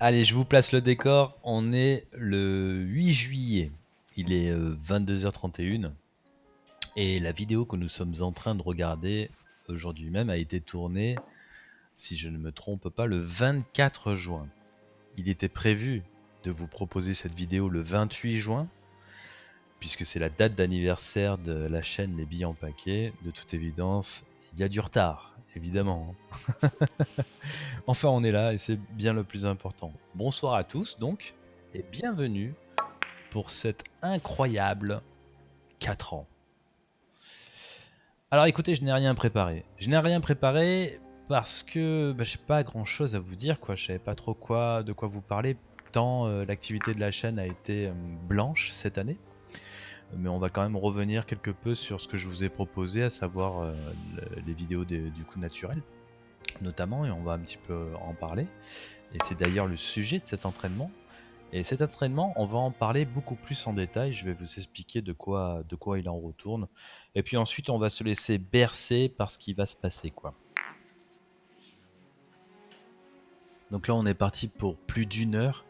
Allez, je vous place le décor. On est le 8 juillet. Il est 22h31. Euh, Et la vidéo que nous sommes en train de regarder aujourd'hui même a été tournée, si je ne me trompe pas, le 24 juin. Il était prévu de vous proposer cette vidéo le 28 juin, puisque c'est la date d'anniversaire de la chaîne Les Billes en Paquet. De toute évidence, il y a du retard, évidemment. enfin, on est là et c'est bien le plus important. Bonsoir à tous donc, et bienvenue pour cette incroyable 4 ans. Alors écoutez, je n'ai rien préparé. Je n'ai rien préparé parce que bah, je n'ai pas grand chose à vous dire, quoi. Je savais pas trop quoi, de quoi vous parler, tant euh, l'activité de la chaîne a été euh, blanche cette année mais on va quand même revenir quelque peu sur ce que je vous ai proposé, à savoir euh, les vidéos du coup naturel, notamment, et on va un petit peu en parler. Et c'est d'ailleurs le sujet de cet entraînement. Et cet entraînement, on va en parler beaucoup plus en détail. Je vais vous expliquer de quoi, de quoi il en retourne. Et puis ensuite, on va se laisser bercer par ce qui va se passer, quoi. Donc là, on est parti pour plus d'une heure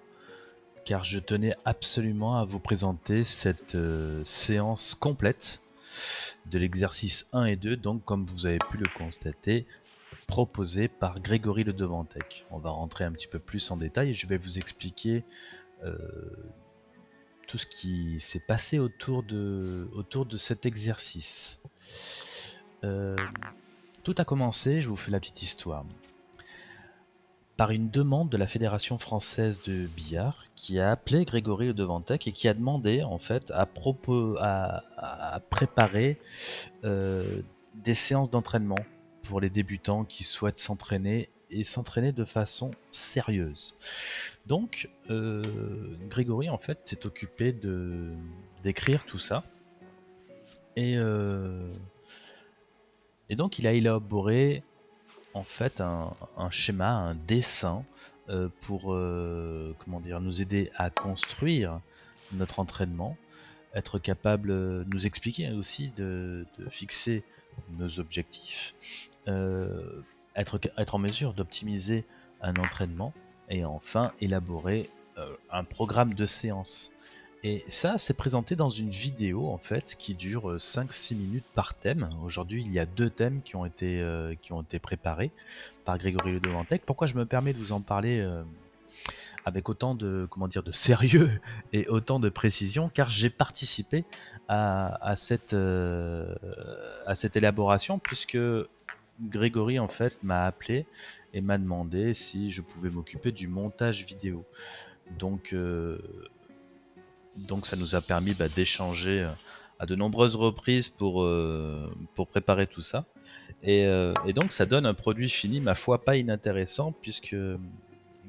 car je tenais absolument à vous présenter cette euh, séance complète de l'exercice 1 et 2, donc comme vous avez pu le constater, proposé par Grégory Le Devantec. On va rentrer un petit peu plus en détail et je vais vous expliquer euh, tout ce qui s'est passé autour de, cet exercice. Euh, tout a commencé, je vous fais la petite histoire par une demande de la Fédération française de billard qui a appelé Grégory Le Devantec et qui a demandé en fait à, propos, à, préparer euh, des séances d'entraînement pour les débutants qui souhaitent s'entraîner et s'entraîner de façon sérieuse. Donc euh, Grégory en fait s'est occupé de d'écrire tout ça et euh, et donc il a élaboré en fait un, schéma, un dessin euh, pour euh, comment dire, nous aider à construire notre entraînement, être capable, de nous expliquer aussi de, fixer nos objectifs, euh, être en mesure d'optimiser un entraînement et enfin élaborer un programme de séance. Et ça, c'est présenté dans une vidéo en fait qui dure 5-6 euh, minutes par thème. Aujourd'hui, il y a deux thèmes qui ont été, euh, qui ont été préparés par Grégory Le Pourquoi je me permets de vous en parler euh, avec autant de, comment dire, de sérieux et autant de précision? Car j'ai participé à, cette, à cette élaboration puisque Grégory en fait m'a appelé et m'a demandé si je pouvais m'occuper du montage vidéo. Donc donc ça nous a permis bah, d'échanger euh, à de nombreuses reprises pour, euh, préparer tout ça. Euh, et, donc ça donne un produit fini, ma foi, pas inintéressant, puisque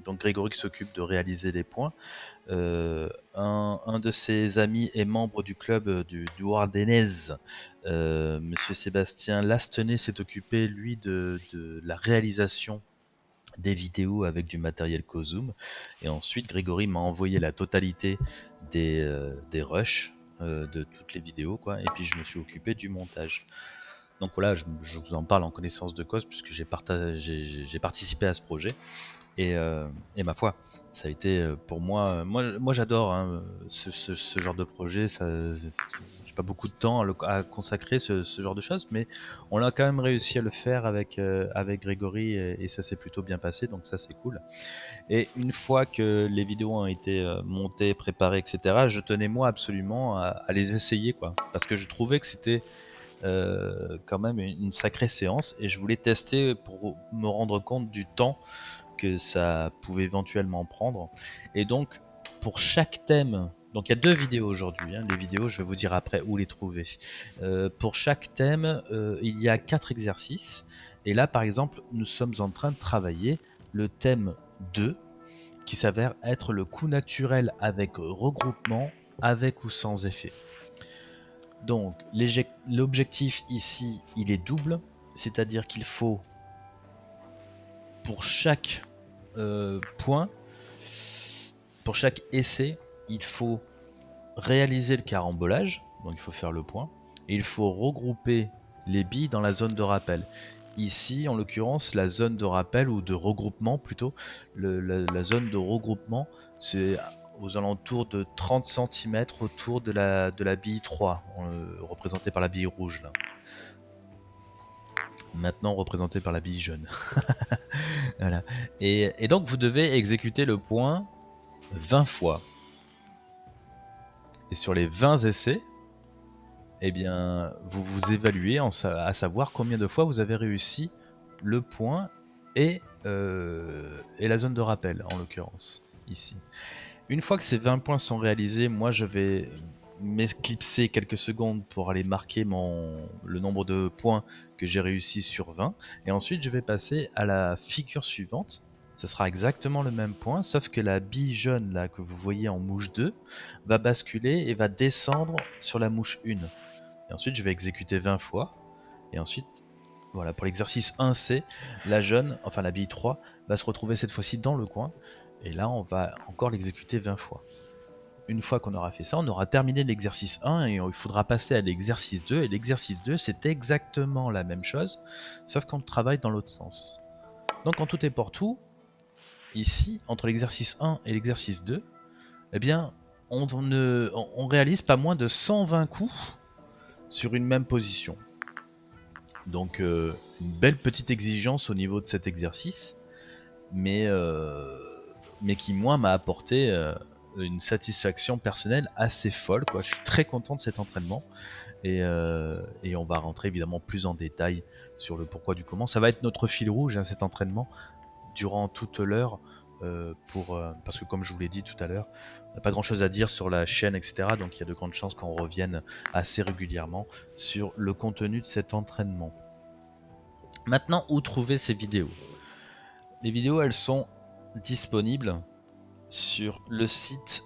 donc Grégory s'occupe de réaliser les points. un, de ses amis est membre du club du, du Monsieur Sébastien Lastenay s'est occupé, lui, de la réalisation des vidéos avec du matériel Kozoom. Et ensuite, Grégory m'a envoyé la totalité des, euh, rushs euh, de toutes les vidéos. Quoi. Et puis, je me suis occupé du montage. Donc voilà, je, vous en parle en connaissance de cause puisque j'ai participé à ce projet. Euh, et, ma foi, ça a été euh, pour moi, moi, moi j'adore hein, ce, genre de projet. Ça, j'ai pas beaucoup de temps à, consacrer ce, genre de choses, mais on a quand même réussi à le faire avec euh, avec Grégory et, ça s'est plutôt bien passé, donc ça c'est cool. Et une fois que les vidéos ont été montées, préparées, etc., je tenais moi absolument à, les essayer, quoi, parce que je trouvais que c'était euh, quand même une sacrée séance et je voulais tester pour me rendre compte du temps que ça pouvait éventuellement prendre. Et donc, pour chaque thème, donc il y a deux vidéos aujourd'hui, hein, les vidéos, je vais vous dire après où les trouver. Euh, pour chaque thème, euh, il y a quatre exercices. Et là, par exemple, nous sommes en train de travailler le thème 2, qui s'avère être le coup naturel avec regroupement, avec ou sans effet. Donc l'objectif ici, il est double, c'est-à-dire qu'il faut pour chaque euh, point, pour chaque essai, il faut réaliser le carambolage, donc il faut faire le point, et il faut regrouper les billes dans la zone de rappel. Ici, en l'occurrence, la zone de rappel ou de regroupement plutôt, la, zone de regroupement, c'est aux alentours de 30 cm autour de la, de la bille 3, euh, représentée par la bille rouge là. Maintenant représentée par la bille jaune. voilà. Et, donc vous devez exécuter le point 20 fois. Et sur les 20 essais, eh bien, vous vous évaluez à savoir combien de fois vous avez réussi le point et, euh, et la zone de rappel, en l'occurrence, ici. Une fois que ces 20 points sont réalisés, moi je vais m'éclipser quelques secondes pour aller marquer mon, le nombre de points que j'ai réussi sur 20. Et ensuite je vais passer à la figure suivante. Ce sera exactement le même point, sauf que la bille jaune là que vous voyez en mouche 2 va basculer et va descendre sur la mouche 1. Et ensuite, je vais exécuter 20 fois. Et ensuite, voilà, pour l'exercice 1C, la jeune, enfin la bille 3, va se retrouver cette fois-ci dans le coin. Et là, on va encore l'exécuter 20 fois. Une fois qu'on aura fait ça, on aura terminé l'exercice 1 et il faudra passer à l'exercice 2. Et l'exercice 2, c'est exactement la même chose, sauf qu'on travaille dans l'autre sens. Donc en tout et pour tout, ici, entre l'exercice 1 et l'exercice 2, eh bien, on, réalise pas moins de 120 coups sur une même position. Donc euh, une belle petite exigence au niveau de cet exercice, mais, euh, qui moi m'a apporté euh, une satisfaction personnelle assez folle. Quoi. Je suis très content de cet entraînement et, et, on va rentrer évidemment plus en détail sur le pourquoi du comment. Ça va être notre fil rouge hein, cet entraînement durant toute l'heure. pour, parce que comme je vous l'ai dit tout à l'heure, pas grand chose à dire sur la chaîne, etc. Donc il y a de grandes chances qu'on revienne assez régulièrement sur le contenu de cet entraînement. Maintenant, où trouver ces vidéos? Les vidéos, elles sont disponibles sur le site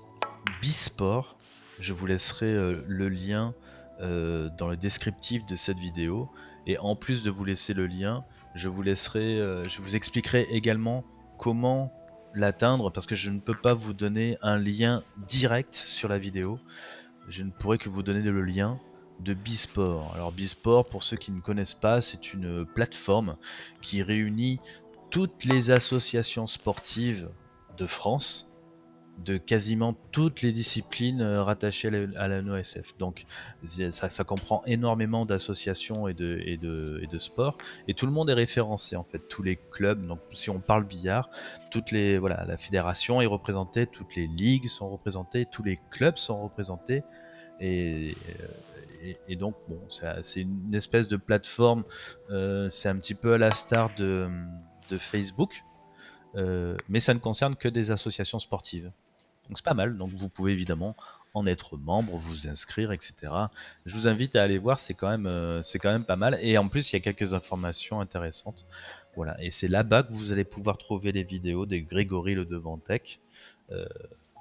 Bisport. Je vous laisserai euh, le lien euh, dans le descriptif de cette vidéo. Et en plus de vous laisser le lien, je vous laisserai, euh, je vous expliquerai également comment l'atteindre parce que je ne peux pas vous donner un lien direct sur la vidéo. Je ne pourrais que vous donner le lien de Bisport. Alors Bisport, pour ceux qui ne connaissent pas, c'est une plateforme qui réunit toutes les associations sportives de France de quasiment toutes les disciplines euh, rattachées à la NOSF. Donc ça, comprend énormément d'associations et de, et, de, et de sports, et tout le monde est référencé en fait, tous les clubs. Donc si on parle billard, toutes les voilà, la fédération est représentée, toutes les ligues sont représentées, tous les clubs sont représentés, et, et, donc bon, c'est une espèce de plateforme. Euh, c'est un petit peu à la star de, de Facebook. Euh, mais ça ne concerne que des associations sportives. Donc c'est pas mal, donc vous pouvez évidemment en être membre, vous inscrire, etc. Je vous invite à aller voir, c'est quand, même, euh, c'est quand même pas mal. Et en plus, il y a quelques informations intéressantes. Voilà, et c'est là-bas que vous allez pouvoir trouver les vidéos des Grégory Le Devantec. Euh,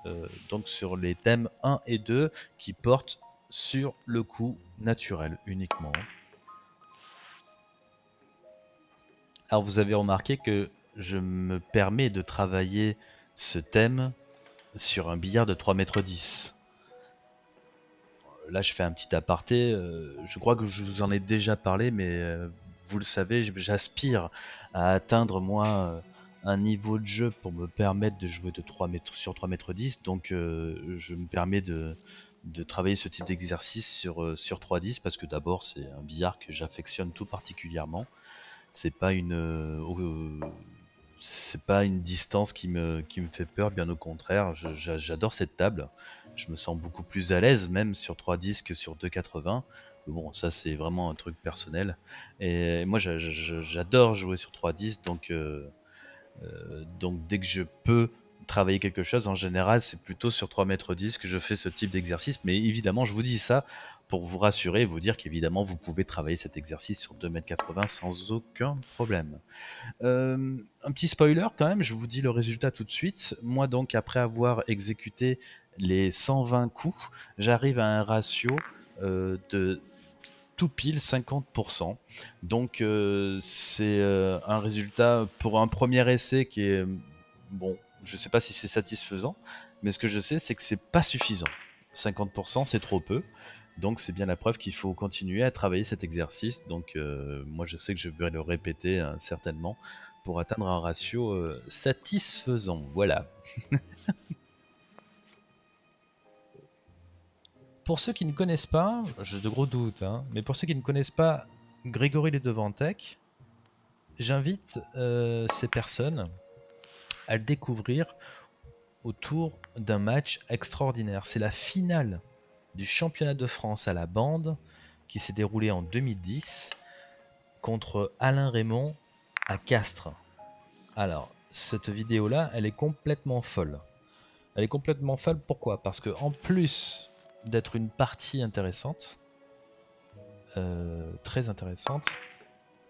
euh, donc sur les thèmes 1 et 2 qui portent sur le coup naturel uniquement. Alors vous avez remarqué que je me permets de travailler ce thème sur un billard de 3 mètres 10. Là, je fais un petit aparté. Euh, je crois que je vous en ai déjà parlé, mais euh, vous le savez, j'aspire à atteindre, moi, euh, un niveau de jeu pour me permettre de jouer de 3 mètres, sur 3 mètres 10. Donc, je me permets de, travailler ce type d'exercice sur, sur 3-10 parce que d'abord, c'est un billard que j'affectionne tout particulièrement. C'est pas une c'est pas une distance qui me, fait peur, bien au contraire. J'adore cette table. Je me sens beaucoup plus à l'aise, même sur 3 disques que sur 2,80. Bon, ça, c'est vraiment un truc personnel. Et moi, j'adore jouer sur 3 disques, donc, euh, euh, donc dès que je peux travailler quelque chose, en général, c'est plutôt sur 3 mètres 10 que je fais ce type d'exercice. Mais évidemment, je vous dis ça pour vous rassurer et vous dire qu'évidemment, vous pouvez travailler cet exercice sur 2m80 sans aucun problème. Euh, un petit spoiler quand même, je vous dis le résultat tout de suite. Moi donc, après avoir exécuté les 120 coups, j'arrive à un ratio euh, de tout pile 50%. Donc euh, c'est un résultat pour un premier essai qui est, bon, je ne sais pas si c'est satisfaisant, mais ce que je sais, c'est que c'est pas suffisant. 50%, c'est trop peu. Donc c'est bien la preuve qu'il faut continuer à travailler cet exercice. Donc moi je sais que je vais le répéter hein, certainement pour atteindre un ratio satisfaisant. Voilà. pour ceux qui ne connaissent pas, j'ai de gros doutes, hein, mais pour ceux qui ne connaissent pas Grégory Les Devantec, j'invite ces personnes à le découvrir autour d'un match extraordinaire. C'est la finale du championnat de France à la bande qui s'est déroulé en 2010 contre Alain Raymond à Castres. Alors, cette vidéo-là, elle est complètement folle. Elle est complètement folle, pourquoi? Parce que en plus d'être une partie intéressante, euh, très intéressante,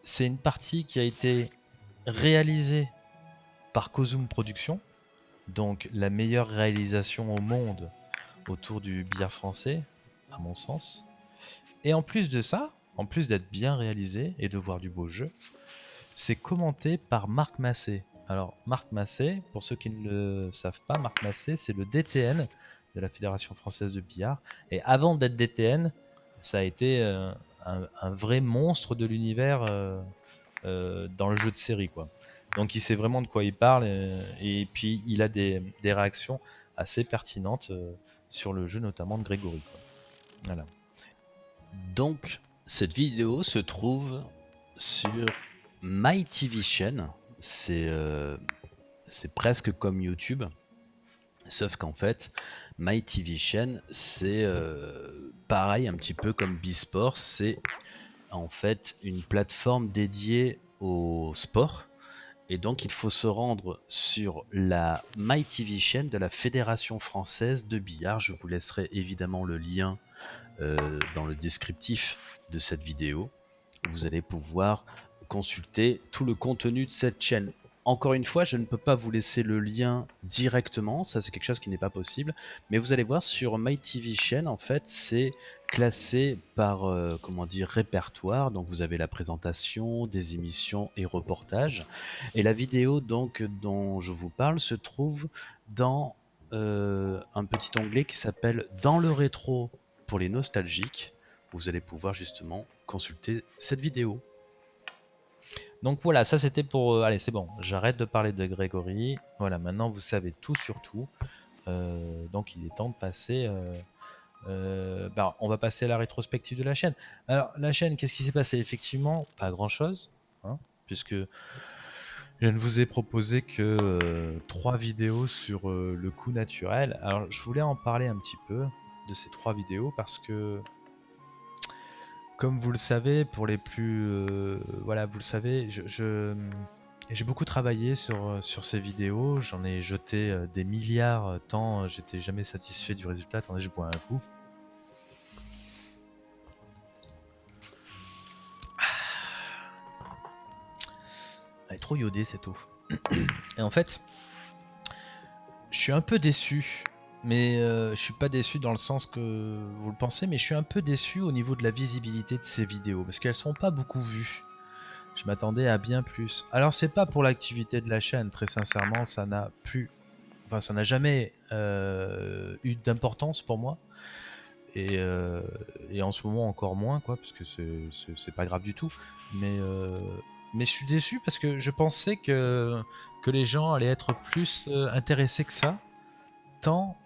c'est une partie qui a été réalisée par Cosum Productions, donc la meilleure réalisation au monde autour du billard français, à mon sens. Et en plus de ça, en plus d'être bien réalisé et de voir du beau jeu, c'est commenté par Marc Massé. Alors, Marc Massé, pour ceux qui ne le savent pas, Marc Massé, c'est le DTN de la Fédération française de billard. Et avant d'être DTN, ça a été euh, un, vrai monstre de l'univers euh, euh, dans le jeu de série. quoi. Donc il sait vraiment de quoi il parle et, puis il a des, des réactions assez pertinentes sur le jeu notamment de Grégory. Voilà. Donc, cette vidéo se trouve sur MyTV euh, C'est presque comme YouTube. Sauf qu'en fait, MyTV c'est euh, pareil, un petit peu comme B-Sport. C'est en fait une plateforme dédiée au sport et donc, il faut se rendre sur la MyTV chaîne de la Fédération française de billard. Je vous laisserai évidemment le lien euh, dans le descriptif de cette vidéo. Vous allez pouvoir consulter tout le contenu de cette chaîne. Encore une fois, je ne peux pas vous laisser le lien directement, ça c'est quelque chose qui n'est pas possible, mais vous allez voir sur MyTV chaîne, en fait, c'est classé par, euh, comment dire, répertoire, donc vous avez la présentation, des émissions et reportages, et la vidéo dont je vous parle se trouve dans euh, un petit onglet qui s'appelle « Dans le rétro » pour les nostalgiques, vous allez pouvoir justement consulter cette vidéo. Donc voilà, ça c'était pour... Euh, allez, c'est bon, j'arrête de parler de Grégory. Voilà, maintenant vous savez tout sur tout. Euh, donc il est temps de passer... Euh, bah, on va passer à la rétrospective de la chaîne. Alors la chaîne, qu'est-ce qui s'est passé? Effectivement, pas grand-chose, hein, puisque je ne vous ai proposé que trois vidéos sur le coup naturel. Alors je voulais en parler un petit peu de ces trois vidéos parce que comme vous le savez, pour les plus... Euh, voilà, vous le savez, je, j'ai beaucoup travaillé sur, euh, sur ces vidéos. J'en ai jeté euh, des milliards tant j'étais jamais satisfait du résultat. Attendez, je bois un coup. Elle est trop iodée cette eau. Et en fait, je suis un peu déçu mais euh, je suis pas déçu dans le sens que vous le pensez, mais je suis un peu déçu au niveau de la visibilité de ces vidéos, parce qu'elles sont pas beaucoup vues. Je m'attendais à bien plus. Alors c'est pas pour l'activité de la chaîne, très sincèrement, ça n'a plus... Enfin, ça n'a jamais euh, eu d'importance pour moi. Et, euh, et, en ce moment encore moins, quoi, parce que c'est pas grave du tout. Mais, mais je suis déçu parce que je pensais que, que les gens allaient être plus intéressés que ça. Tant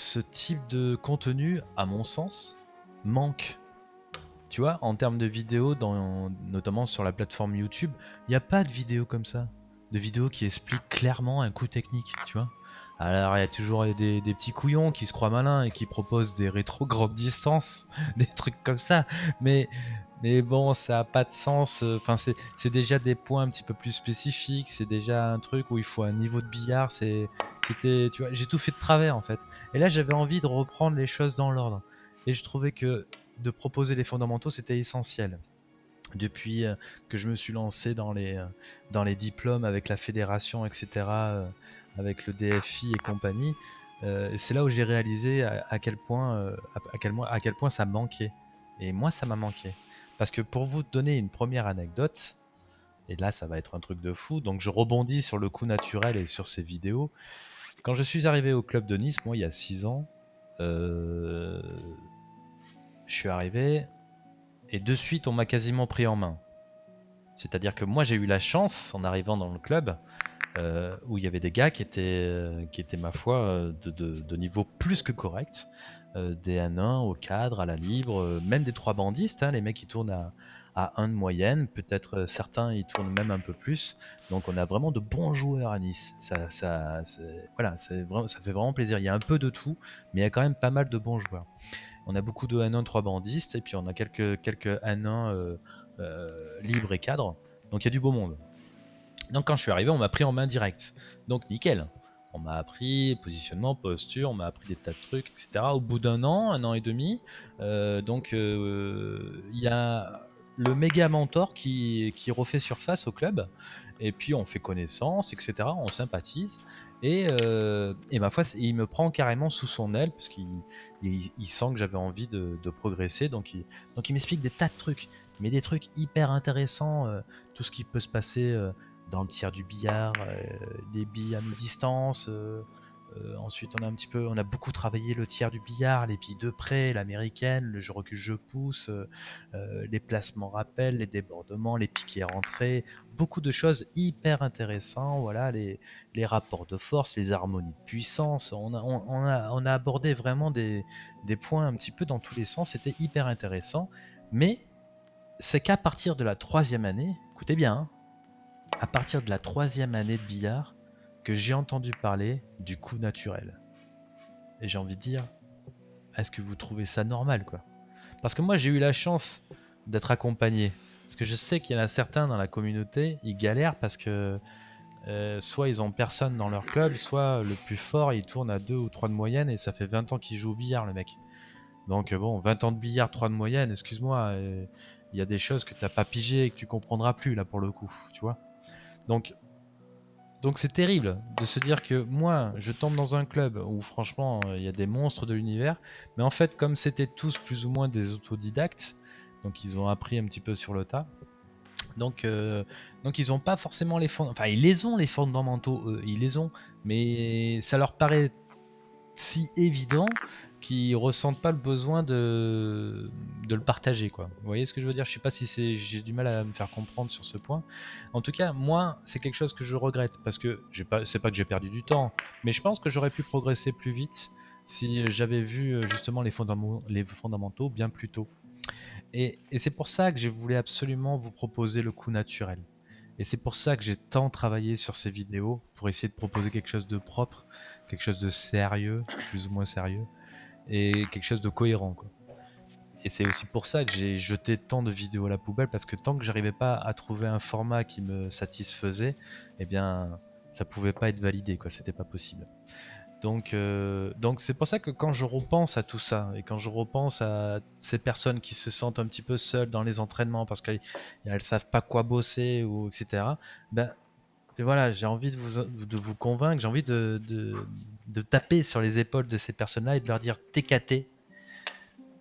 ce type de contenu, à mon sens, manque. Tu vois, en termes de vidéos, notamment sur la plateforme YouTube, il n'y a pas de vidéos comme ça. De vidéos qui expliquent clairement un coup technique, tu vois. Alors, il y a toujours des, des, petits couillons qui se croient malins et qui proposent des rétro grandes distances, des trucs comme ça. Mais mais bon, ça n'a pas de sens. Euh, enfin, c'est déjà des points un petit peu plus spécifiques. C'est déjà un truc où il faut un niveau de billard. C'était, j'ai tout fait de travers en fait. Et là, j'avais envie de reprendre les choses dans l'ordre. Et je trouvais que de proposer les fondamentaux, c'était essentiel. Depuis euh, que je me suis lancé dans les, euh, diplômes avec la fédération, etc., avec le DFI et compagnie, c'est là où j'ai réalisé à, quel point, à, quel, à quel point ça manquait. Et moi, ça m'a manqué. Parce que pour vous donner une première anecdote, et là ça va être un truc de fou, donc je rebondis sur le coup naturel et sur ces vidéos. Quand je suis arrivé au club de Nice, moi il y a 6 ans, euh, je suis arrivé et de suite on m'a quasiment pris en main. C'est-à-dire que moi j'ai eu la chance en arrivant dans le club euh, où il y avait des gars qui étaient, euh, qui étaient ma foi euh, de, niveau plus que correct, des N1 au cadre, à la libre, même des trois bandistes, hein, les mecs qui tournent à, à 1 de moyenne, peut-être certains ils tournent même un peu plus. Donc on a vraiment de bons joueurs à Nice. Ça, voilà, ça fait vraiment plaisir. Il y a un peu de tout, mais il y a quand même pas mal de bons joueurs. On a beaucoup de N1 3 bandistes et puis on a quelques, quelques N1 libres et cadres. Donc il y a du beau monde. Donc quand je suis arrivé, on m'a pris en main direct. Donc nickel. On m'a appris positionnement, posture, on m'a appris des tas de trucs, etc. Au bout d'un an, un an et demi, euh, donc euh, il y a le méga mentor qui, qui, refait surface au club. Et puis on fait connaissance, etc. On sympathise. Et, euh, et ma foi, il me prend carrément sous son aile parce qu'il il, sent que j'avais envie de, progresser. Donc il, donc il m'explique des tas de trucs, mais des trucs hyper intéressants. tout ce qui peut se passer dans le tiers du billard, euh, des billes à mi-distance. Euh, euh, ensuite, on a un petit peu, on a beaucoup travaillé le tiers du billard, les billes de près, l'américaine, le je recule, je pousse, les placements rappels, les débordements, les piquets rentrés, beaucoup de choses hyper intéressantes. Voilà, les, rapports de force, les harmonies de puissance. On a abordé vraiment des, des points un petit peu dans tous les sens. C'était hyper intéressant. Mais c'est qu'à partir de la troisième année, écoutez bien, hein, à partir de la troisième année de billard que j'ai entendu parler du coup naturel. Et j'ai envie de dire, est-ce que vous trouvez ça normal quoi? Parce que moi j'ai eu la chance d'être accompagné. Parce que je sais qu'il y en a certains dans la communauté, ils galèrent parce que euh, soit ils ont personne dans leur club, soit le plus fort il tourne à 2 ou 3 de moyenne et ça fait 20 ans qu'il joue au billard le mec. Donc bon, 20 ans de billard, 3 de moyenne, excuse-moi, euh, il y a des choses que tu n'as pas pigé et que tu comprendras plus là pour le coup, tu vois. Donc, donc c'est terrible de se dire que moi, je tombe dans un club où franchement, il y a des monstres de l'univers, mais en fait, comme c'était tous plus ou moins des autodidactes, donc ils ont appris un petit peu sur le tas. Donc, euh, donc ils n'ont pas forcément les fonds, enfin ils les ont les fondamentaux, eux, ils les ont, mais ça leur paraît si évident qui ressentent pas le besoin de, de le partager quoi. Vous voyez ce que je veux dire? Je sais pas si j'ai du mal à me faire comprendre sur ce point. En tout cas, moi, c'est quelque chose que je regrette parce que pas c'est pas que j'ai perdu du temps, mais je pense que j'aurais pu progresser plus vite si j'avais vu euh, justement les, fondamentaux, bien plus tôt. Et, et c'est pour ça que j'ai voulu absolument vous proposer le coup naturel. Et c'est pour ça que j'ai tant travaillé sur ces vidéos, pour essayer de proposer quelque chose de propre, quelque chose de sérieux, plus ou moins sérieux, et quelque chose de cohérent. Quoi. Et c'est aussi pour ça que j'ai jeté tant de vidéos à la poubelle, parce que tant que j'arrivais pas à trouver un format qui me satisfaisait, eh bien, ça pouvait pas être validé, quoi. C'était pas possible. Donc, euh, donc c'est pour ça que quand je repense à tout ça et quand je repense à ces personnes qui se sentent un petit peu seules dans les entraînements parce qu'elles savent pas quoi bosser ou etc. Ben voilà, j'ai envie de vous, de vous convaincre, j'ai envie de taper sur les épaules de ces personnes-là et de leur dire TKT.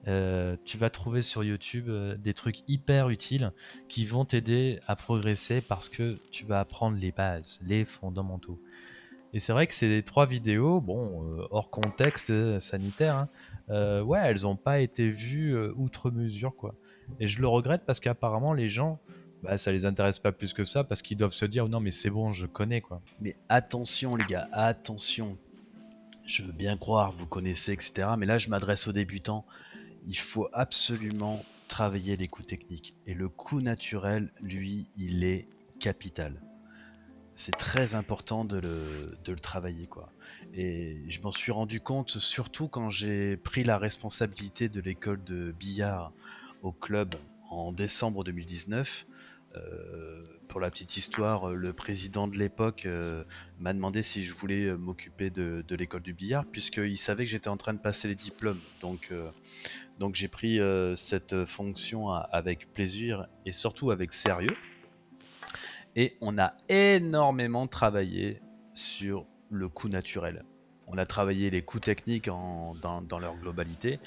Euh, tu vas trouver sur YouTube euh, des trucs hyper utiles qui vont t'aider à progresser parce que tu vas apprendre les bases, les fondamentaux. Et c'est vrai que ces trois vidéos, bon, euh, hors contexte sanitaire, hein, elles n'ont pas été vues outre mesure, quoi. Et je le regrette parce qu'apparemment les gens, bah, ça les intéresse pas plus que ça parce qu'ils doivent se dire non mais c'est bon, je connais quoi. Mais attention les gars, attention, je veux bien croire, vous connaissez, etc. Mais là, je m'adresse aux débutants. Il faut absolument travailler les coups techniques. Et le coup naturel, lui, il est capital. C'est très important de le, travailler. Et je m'en suis rendu compte surtout quand j'ai pris la responsabilité de l'école de billard au club en décembre 2019. Euh, pour la petite histoire, le président de l'époque euh, m'a demandé si je voulais euh, m'occuper de, l'école du billard, puisqu'il savait que j'étais en train de passer les diplômes. Donc, donc j'ai pris cette fonction avec plaisir et surtout avec sérieux. Et on a énormément travaillé sur le coup naturel. On a travaillé les coups techniques dans, leur globalité.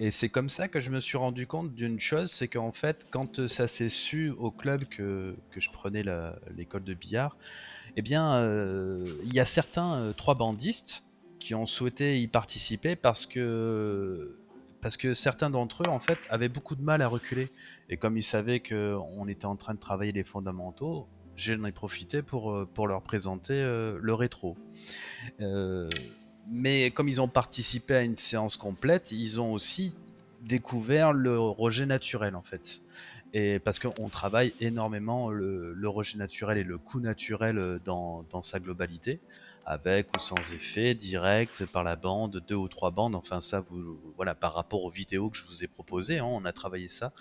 Et c'est comme ça que je me suis rendu compte d'une chose, c'est qu'en fait, quand ça s'est su au club que, je prenais l'école de billard, eh bien, euh, il y a certains euh, trois bandistes qui ont souhaité y participer parce que parce que certains d'entre eux, en fait, avaient beaucoup de mal à reculer. Et comme ils savaient qu'on était en train de travailler les fondamentaux, j'en ai profité pour, euh, pour leur présenter euh, le rétro. Euh, mais comme ils ont participé à une séance complète, ils ont aussi découvert le rejet naturel, en fait. Et parce qu'on travaille énormément le, rejet naturel et le coup naturel dans, sa globalité, avec ou sans effet, direct, par la bande, deux ou trois bandes, enfin ça, vous, voilà, par rapport aux vidéos que je vous ai proposées, hein, on a travaillé ça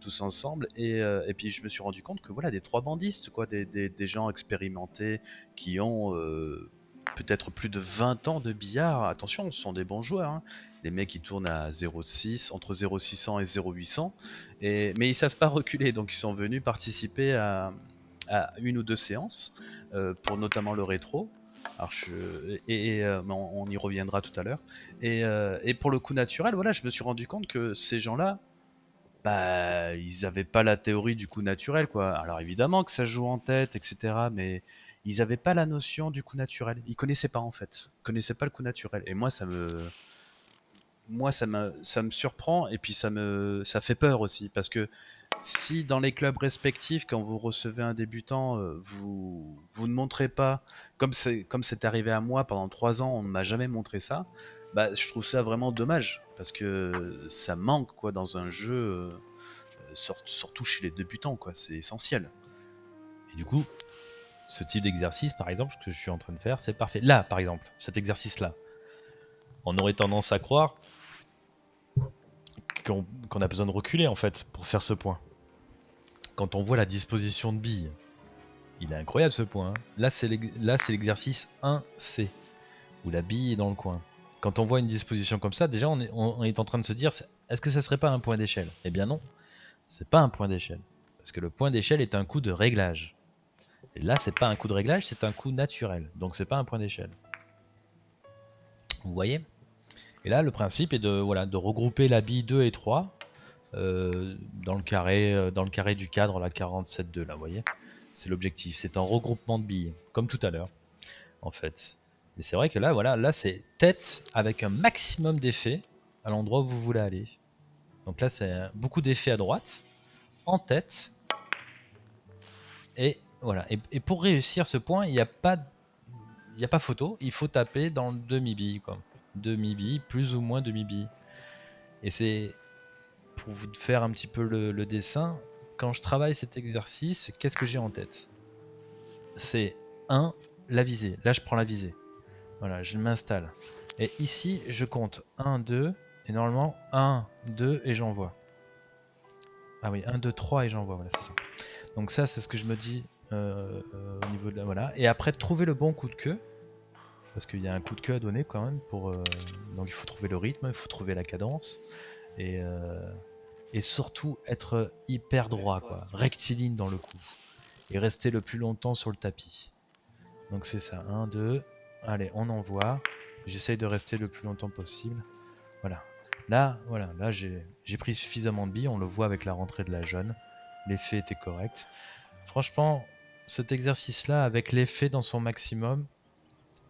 tous ensemble, et, euh, et, puis je me suis rendu compte que voilà, des trois bandistes, quoi, des, des, gens expérimentés qui ont... Euh, peut-être plus de 20 ans de billard. Attention, ce sont des bons joueurs. Hein. Les mecs, ils tournent à 0,6, entre 0,600 et 0,800. Et, mais ils savent pas reculer, donc ils sont venus participer à, une ou deux séances, euh, pour notamment le rétro. Et, euh, on, y reviendra tout à l'heure. Et, euh, et, pour le coup naturel, voilà, je me suis rendu compte que ces gens-là, bah, ils n'avaient pas la théorie du coup naturel, quoi. Alors évidemment que ça joue en tête, etc. Mais ils n'avaient pas la notion du coup naturel. Ils connaissaient pas en fait. Ils connaissaient pas le coup naturel. Et moi, ça me, moi, ça me, ça me surprend et puis ça me, ça fait peur aussi parce que si dans les clubs respectifs, quand vous recevez un débutant, euh, vous, vous ne montrez pas, comme c'est, comme c'est arrivé à moi pendant trois ans, on ne m'a jamais montré ça. Bah, je trouve ça vraiment dommage parce que ça manque quoi dans un jeu, euh, surtout chez les débutants quoi. C'est essentiel. Et du coup, ce type d'exercice, par exemple, ce que je suis en train de faire, c'est parfait. Là, par exemple, cet exercice-là, on aurait tendance à croire qu'on a besoin de reculer, en fait, pour faire ce point. Quand on voit la disposition de billes, il est incroyable ce point. Hein. Là, c'est l'exercice 1C, où la bille est dans le coin. Quand on voit une disposition comme ça, déjà, on est, en train de se dire, est-ce que ça serait pas un point d'échelle? Eh bien non, c'est pas un point d'échelle. Parce que le point d'échelle est un coup de réglage. Et là, c'est pas un coup de réglage, c'est un coup naturel. Donc c'est pas un point d'échelle. Vous voyez? Et là, le principe est de, voilà, de regrouper la bille 2 et 3 euh, dans, le carré, euh, dans le carré du cadre, la 47,2, là, vous voyez? C'est l'objectif. C'est un regroupement de billes, comme tout à l'heure, en fait. Mais c'est vrai que là, voilà, là, c'est tête avec un maximum d'effets à l'endroit où vous voulez aller. Donc là, c'est beaucoup d'effets à droite, en tête, et voilà. Et, pour réussir ce point, il n'y a pas a pas photo, il faut taper dans le demi-bille. Demi-bille, plus ou moins demi-bille. Et c'est pour vous faire un petit peu le, dessin, quand je travaille cet exercice, qu'est-ce que j'ai en tête? C'est 1, la visée. Là, je prends la visée. Voilà, je m'installe. Et ici, je compte 1, 2, et normalement 1, 2, et j'envoie. Ah oui, 1, 2, 3, et j'envoie, voilà, c'est ça. Donc ça, c'est ce que je me dis euh, euh, au niveau de la voilà. Et après trouver le bon coup de queue, parce qu'il y a un coup de queue à donner quand même. Euh, donc il faut trouver le rythme, il faut trouver la cadence et et surtout être hyper droit quoi, rectiligne dans le coup et rester le plus longtemps sur le tapis. Donc c'est ça, 1, 2, allez on envoie, j'essaye de rester le plus longtemps possible, voilà. Là, voilà, là j'ai pris suffisamment de billes, on le voit avec la rentrée de la jaune, l'effet était correct. Franchement, cet exercice-là, avec l'effet dans son maximum,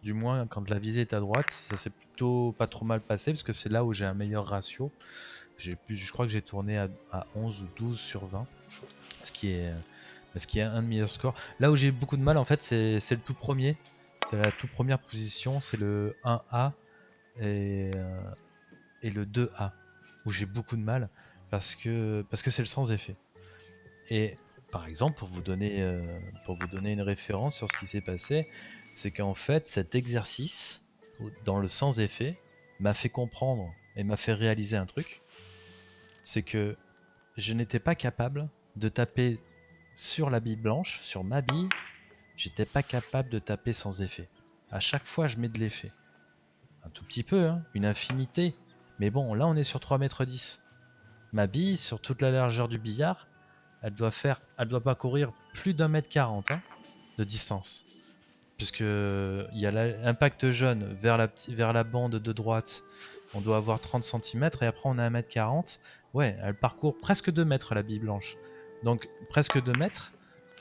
du moins quand la visée est à droite, ça s'est plutôt pas trop mal passé, parce que c'est là où j'ai un meilleur ratio. Je crois que j'ai tourné à, 11 ou 12 sur 20, ce qui est, ce qui est un meilleur score. Là où j'ai beaucoup de mal, en fait, c'est le tout premier. La toute première position, c'est le 1A et, euh, et le 2A, où j'ai beaucoup de mal, parce que parce que c'est le sans effet. Et par exemple, pour vous donner, euh, pour vous donner une référence sur ce qui s'est passé, c'est qu'en fait, cet exercice, dans le sans effet, m'a fait comprendre et m'a fait réaliser un truc. C'est que je n'étais pas capable de taper sur la bille blanche, sur ma bille, j'étais pas capable de taper sans effet. À chaque fois, je mets de l'effet. Un tout petit peu, hein, une infinité. Mais bon, là, on est sur 3 mètres 10. Ma bille, sur toute la largeur du billard, elle doit faire, elle doit pas courir plus d'un mètre quarante hein, de distance. Puisque il y a l'impact jaune vers la, bande de droite, on doit avoir 30 cm et après on a 1 mètre 40 Ouais, elle parcourt presque 2 mètres la bille blanche. Donc presque 2 mètres.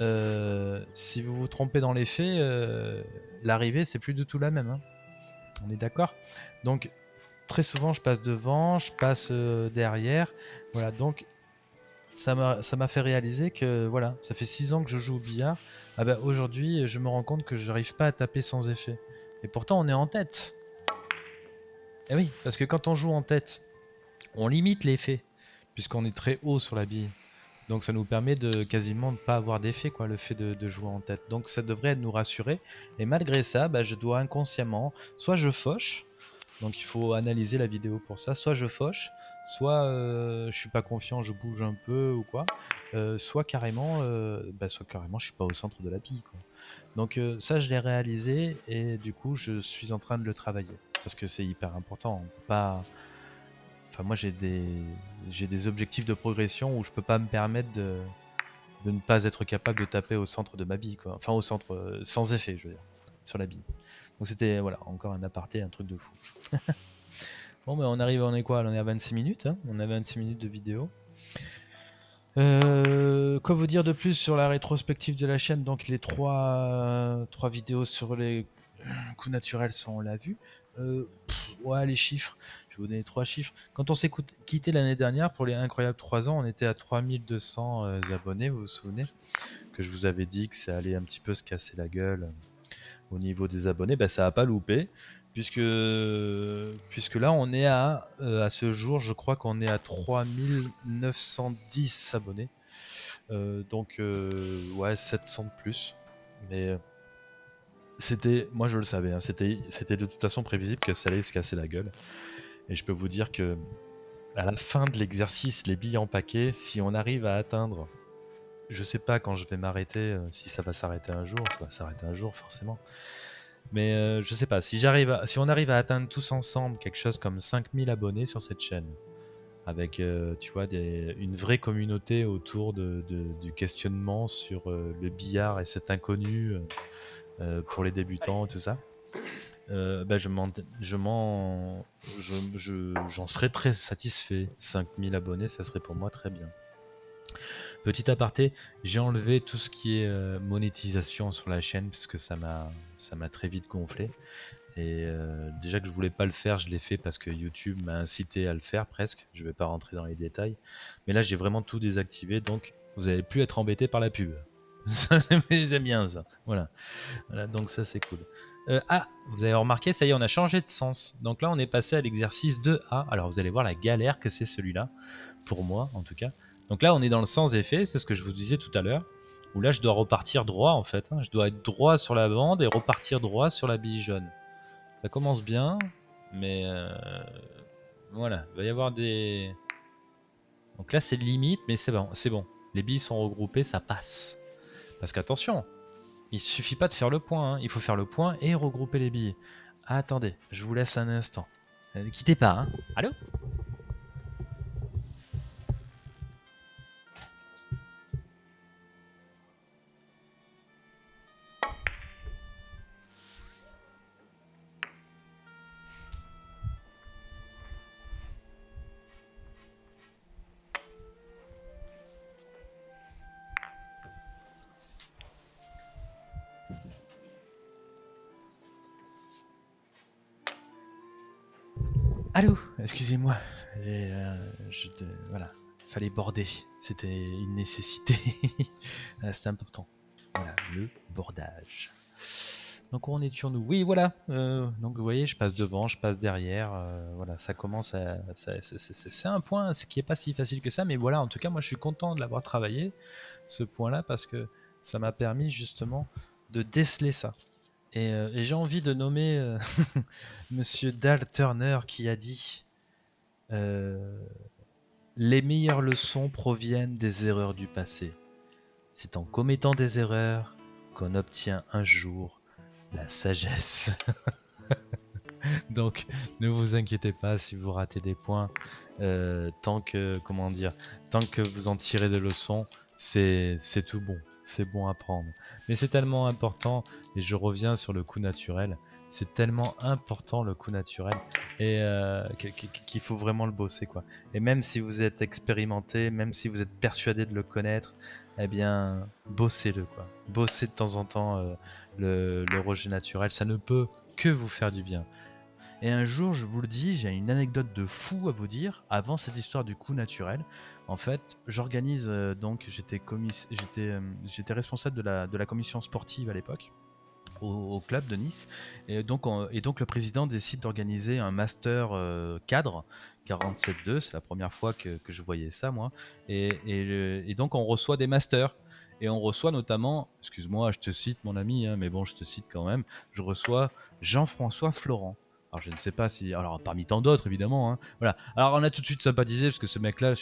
Euh, si vous vous trompez dans les faits, euh, l'arrivée c'est plus du tout la même. Hein. On est d'accord? Donc très souvent, je passe devant, je passe euh, derrière. Voilà, donc ça m'a fait réaliser que voilà, ça fait 6 ans que je joue au billard. Ah bah, aujourd'hui, je me rends compte que je n'arrive pas à taper sans effet. Et pourtant, on est en tête. Eh oui, parce que quand on joue en tête, on limite l'effet, puisqu'on est très haut sur la bille. Donc ça nous permet de quasiment ne pas avoir d'effet, quoi, le fait de, jouer en tête. Donc ça devrait nous rassurer. Et malgré ça, bah, je dois inconsciemment, soit je fauche, donc il faut analyser la vidéo pour ça, soit je fauche, soit euh, je suis pas confiant, je bouge un peu ou quoi, euh, soit carrément, euh, bah, soit carrément je suis pas au centre de la. Quoi. Donc ça je l'ai réalisé et du coup je suis en train de le travailler parce que c'est hyper important. pas Moi, j'ai des, objectifs de progression où je peux pas me permettre de, de ne pas être capable de taper au centre de ma bille, quoi. Enfin, au centre, euh, sans effet, je veux dire, sur la bille. Donc c'était, voilà, encore un aparté, un truc de fou. bon, ben on arrive, on est quoi? On est à 26 minutes, hein on a 26 minutes de vidéo. Euh, quoi vous dire de plus sur la rétrospective de la chaîne? Donc les trois, trois vidéos sur les coups naturels sont, on l'a vu. Euh, ouais, les chiffres vous donner trois chiffres. Quand on s'est quitté l'année dernière pour les incroyables 3 ans, on était à 3200 euh, abonnés, vous vous souvenez Que je vous avais dit que ça allait un petit peu se casser la gueule euh, au niveau des abonnés? Ben, ça n'a pas loupé. Puisque, puisque là, on est à, euh, à ce jour, je crois qu'on est à 3910 abonnés. donc, ouais, 700 de plus. Mais c'était, moi je le savais, hein, c'était de toute façon prévisible que ça allait se casser la gueule. Et je peux vous dire que à la fin de l'exercice, les billes en paquet, si on arrive à atteindre, je sais pas quand je vais m'arrêter, euh, si ça va s'arrêter un jour, ça va s'arrêter un jour forcément. Mais euh, je sais pas, si, j'arrive si on arrive à atteindre tous ensemble quelque chose comme 5000 abonnés sur cette chaîne, avec euh, tu vois, des, une vraie communauté autour de, du questionnement sur le billard et cet inconnu pour les débutants et tout ça, euh, bah, je m'en, je m'en, je, j'en serais très satisfait. 5000 abonnés, ça serait pour moi très bien. Petit aparté, j'ai enlevé tout ce qui est euh, monétisation sur la chaîne parce que ça m'a, ça m'a très vite gonflé. Et euh, déjà que je voulais pas le faire, je l'ai fait parce que YouTube m'a incité à le faire presque. Je vais pas rentrer dans les détails, mais là j'ai vraiment tout désactivé, donc vous n'allez plus être embêté par la pub. Ça, j'aime bien ça. Voilà. voilà donc ça c'est cool. Euh, ah, vous avez remarqué, ça y est, on a changé de sens. Donc là, on est passé à l'exercice 2A. Alors, vous allez voir la galère que c'est celui-là, pour moi en tout cas. Donc là, on est dans le sens effet, c'est ce que je vous disais tout à l'heure, où là, je dois repartir droit en fait. Hein. Je dois être droit sur la bande et repartir droit sur la bille jaune. Ça commence bien, mais euh, voilà, il va y avoir des... Donc là, c'est limite, mais c'est bon, c'est bon. Les billes sont regroupées, ça passe. Parce qu'attention, il suffit pas de faire le point, hein. il faut faire le point et regrouper les billets. attendez, je vous laisse un instant. Ne quittez pas, hein. Allô? Allô Excusez-moi. Euh, voilà, fallait border. C'était une nécessité. Ah, c'était important. Voilà, le bordage. Donc on est sur nous. Oui, voilà. Euh, donc vous voyez, je passe devant, je passe derrière. Euh, voilà, ça commence à. C'est un point ce qui est pas si facile que ça, mais voilà. En tout cas, moi, je suis content de l'avoir travaillé ce point-là parce que ça m'a permis justement de déceler ça. Euh, et, j'ai envie de nommer euh, Monsieur Dal Turner qui a dit euh, Les meilleures leçons proviennent des erreurs du passé. C'est en commettant des erreurs qu'on obtient un jour la sagesse. Donc, ne vous inquiétez pas si vous ratez des points. tant que, comment dire, tant que vous en tirez des leçons, c'est tout bon c'est bon à prendre. Mais c'est tellement important, et je reviens sur le coup naturel, c'est tellement important le coup naturel, et euh, qu'il faut vraiment le bosser. quoi. Et même si vous êtes expérimenté, même si vous êtes persuadé de le connaître, eh bien, bossez-le. quoi. Bossez de temps en temps euh, le, le rejet naturel, ça ne peut que vous faire du bien. Et un jour, je vous le dis, j'ai une anecdote de fou à vous dire. Avant cette histoire du coup naturel, en fait, j'organise euh, donc, euh, j'étais responsable de la, de la commission sportive à l'époque. Au, club de Nice. Et donc, et donc le président décide d'organiser un master euh, cadre 47.2. C'est la première fois que, que, je voyais ça, moi. Et, et, et, donc, on reçoit des masters. Et on reçoit notamment, excuse-moi, je te cite mon ami, hein, mais bon, je te cite quand même, je reçois Jean-François Florent. Alors je ne sais pas si, alors parmi tant d'autres évidemment, hein. voilà. Alors on a tout de suite sympathisé parce que ce mec-là,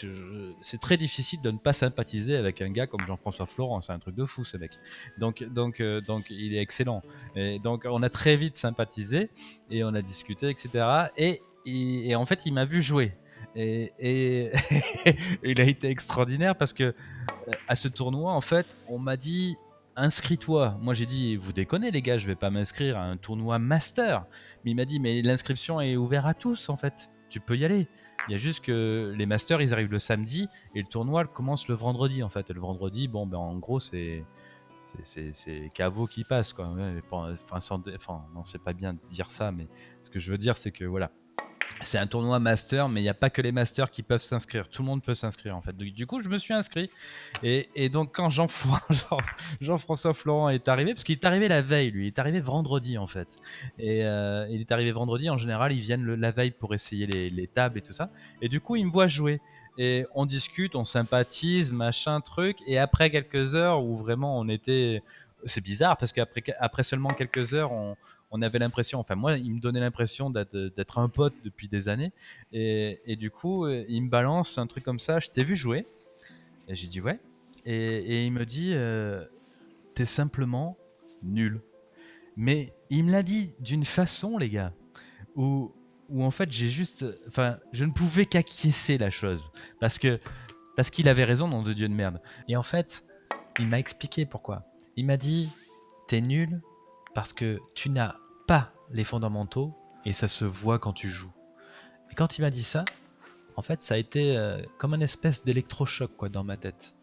c'est très difficile de ne pas sympathiser avec un gars comme Jean-François Florent. C'est un truc de fou ce mec. Donc donc euh, donc il est excellent. Et donc on a très vite sympathisé et on a discuté etc. Et, et, en fait il m'a vu jouer. Et, et il a été extraordinaire parce que euh, à ce tournoi en fait on m'a dit inscris-toi. Moi j'ai dit, vous déconnez les gars, je vais pas m'inscrire à un tournoi master. Mais il m'a dit, mais l'inscription est ouverte à tous en fait. Tu peux y aller. Il y a juste que les masters, ils arrivent le samedi et le tournoi commence le vendredi en fait. le vendredi, bon, ben en gros, c'est c'est caveau qui passe quoi. Enfin, enfin non, c'est pas bien de dire ça, mais ce que je veux dire, c'est que voilà, c'est un tournoi master, mais il n'y a pas que les masters qui peuvent s'inscrire. Tout le monde peut s'inscrire en fait. Du coup, je me suis inscrit. Et, donc, quand Jean-François Florent est arrivé, parce qu'il est arrivé la veille, lui, il est arrivé vendredi en fait. Et euh, il est arrivé vendredi. En général, ils viennent la veille pour essayer les, les, tables et tout ça. Et du coup, il me voit jouer. Et on discute, on sympathise, machin, truc. Et après quelques heures où vraiment on était c'est bizarre parce qu'après après seulement quelques heures, on, avait l'impression, enfin moi, il me donnait l'impression d'être un pote depuis des années. Et, du coup, euh, il me balance un truc comme ça, je t'ai vu jouer. Et j'ai dit ouais. Et, il me dit, euh, t'es simplement nul. Mais il me l'a dit d'une façon, les gars, où, où en fait j'ai juste, enfin, je ne pouvais qu'acquiescer la chose. Parce que parce qu'il avait raison, nom de Dieu de merde. Et en fait, il m'a expliqué pourquoi. Il m'a dit T'es nul parce que tu n'as pas les fondamentaux et ça se voit quand tu joues. Et quand il m'a dit ça, en fait, ça a été euh, comme un espèce d'électrochoc quoi dans ma tête.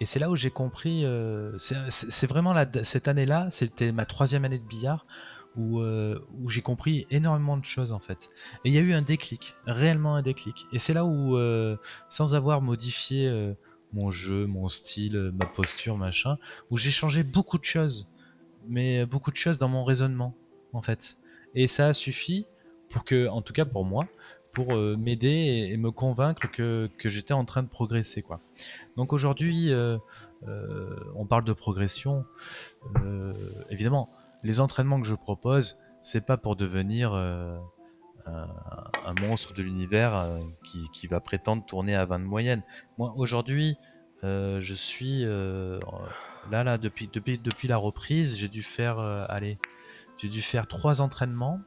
Et c'est là où j'ai compris. Euh, c'est vraiment cette année-là, c'était ma troisième année de billard où, euh, où j'ai compris énormément de choses en fait. Et il y a eu un déclic, réellement un déclic. Et c'est là où, sans avoir modifié mon jeu, mon style, ma posture, machin, où j'ai changé beaucoup de choses, mais beaucoup de choses dans mon raisonnement, en fait. Et ça a suffi pour que, en tout cas pour moi, pour euh, m'aider et, me convaincre que, que j'étais en train de progresser, quoi. Donc aujourd'hui, euh, on parle de progression. évidemment, les entraînements que je propose, c'est pas pour devenir un, monstre de l'univers euh, qui, va prétendre tourner à 20 de moyenne. Moi, aujourd'hui, euh, je suis euh, là, là, depuis, depuis, depuis la reprise, j'ai dû faire, allez, j'ai dû faire trois entraînements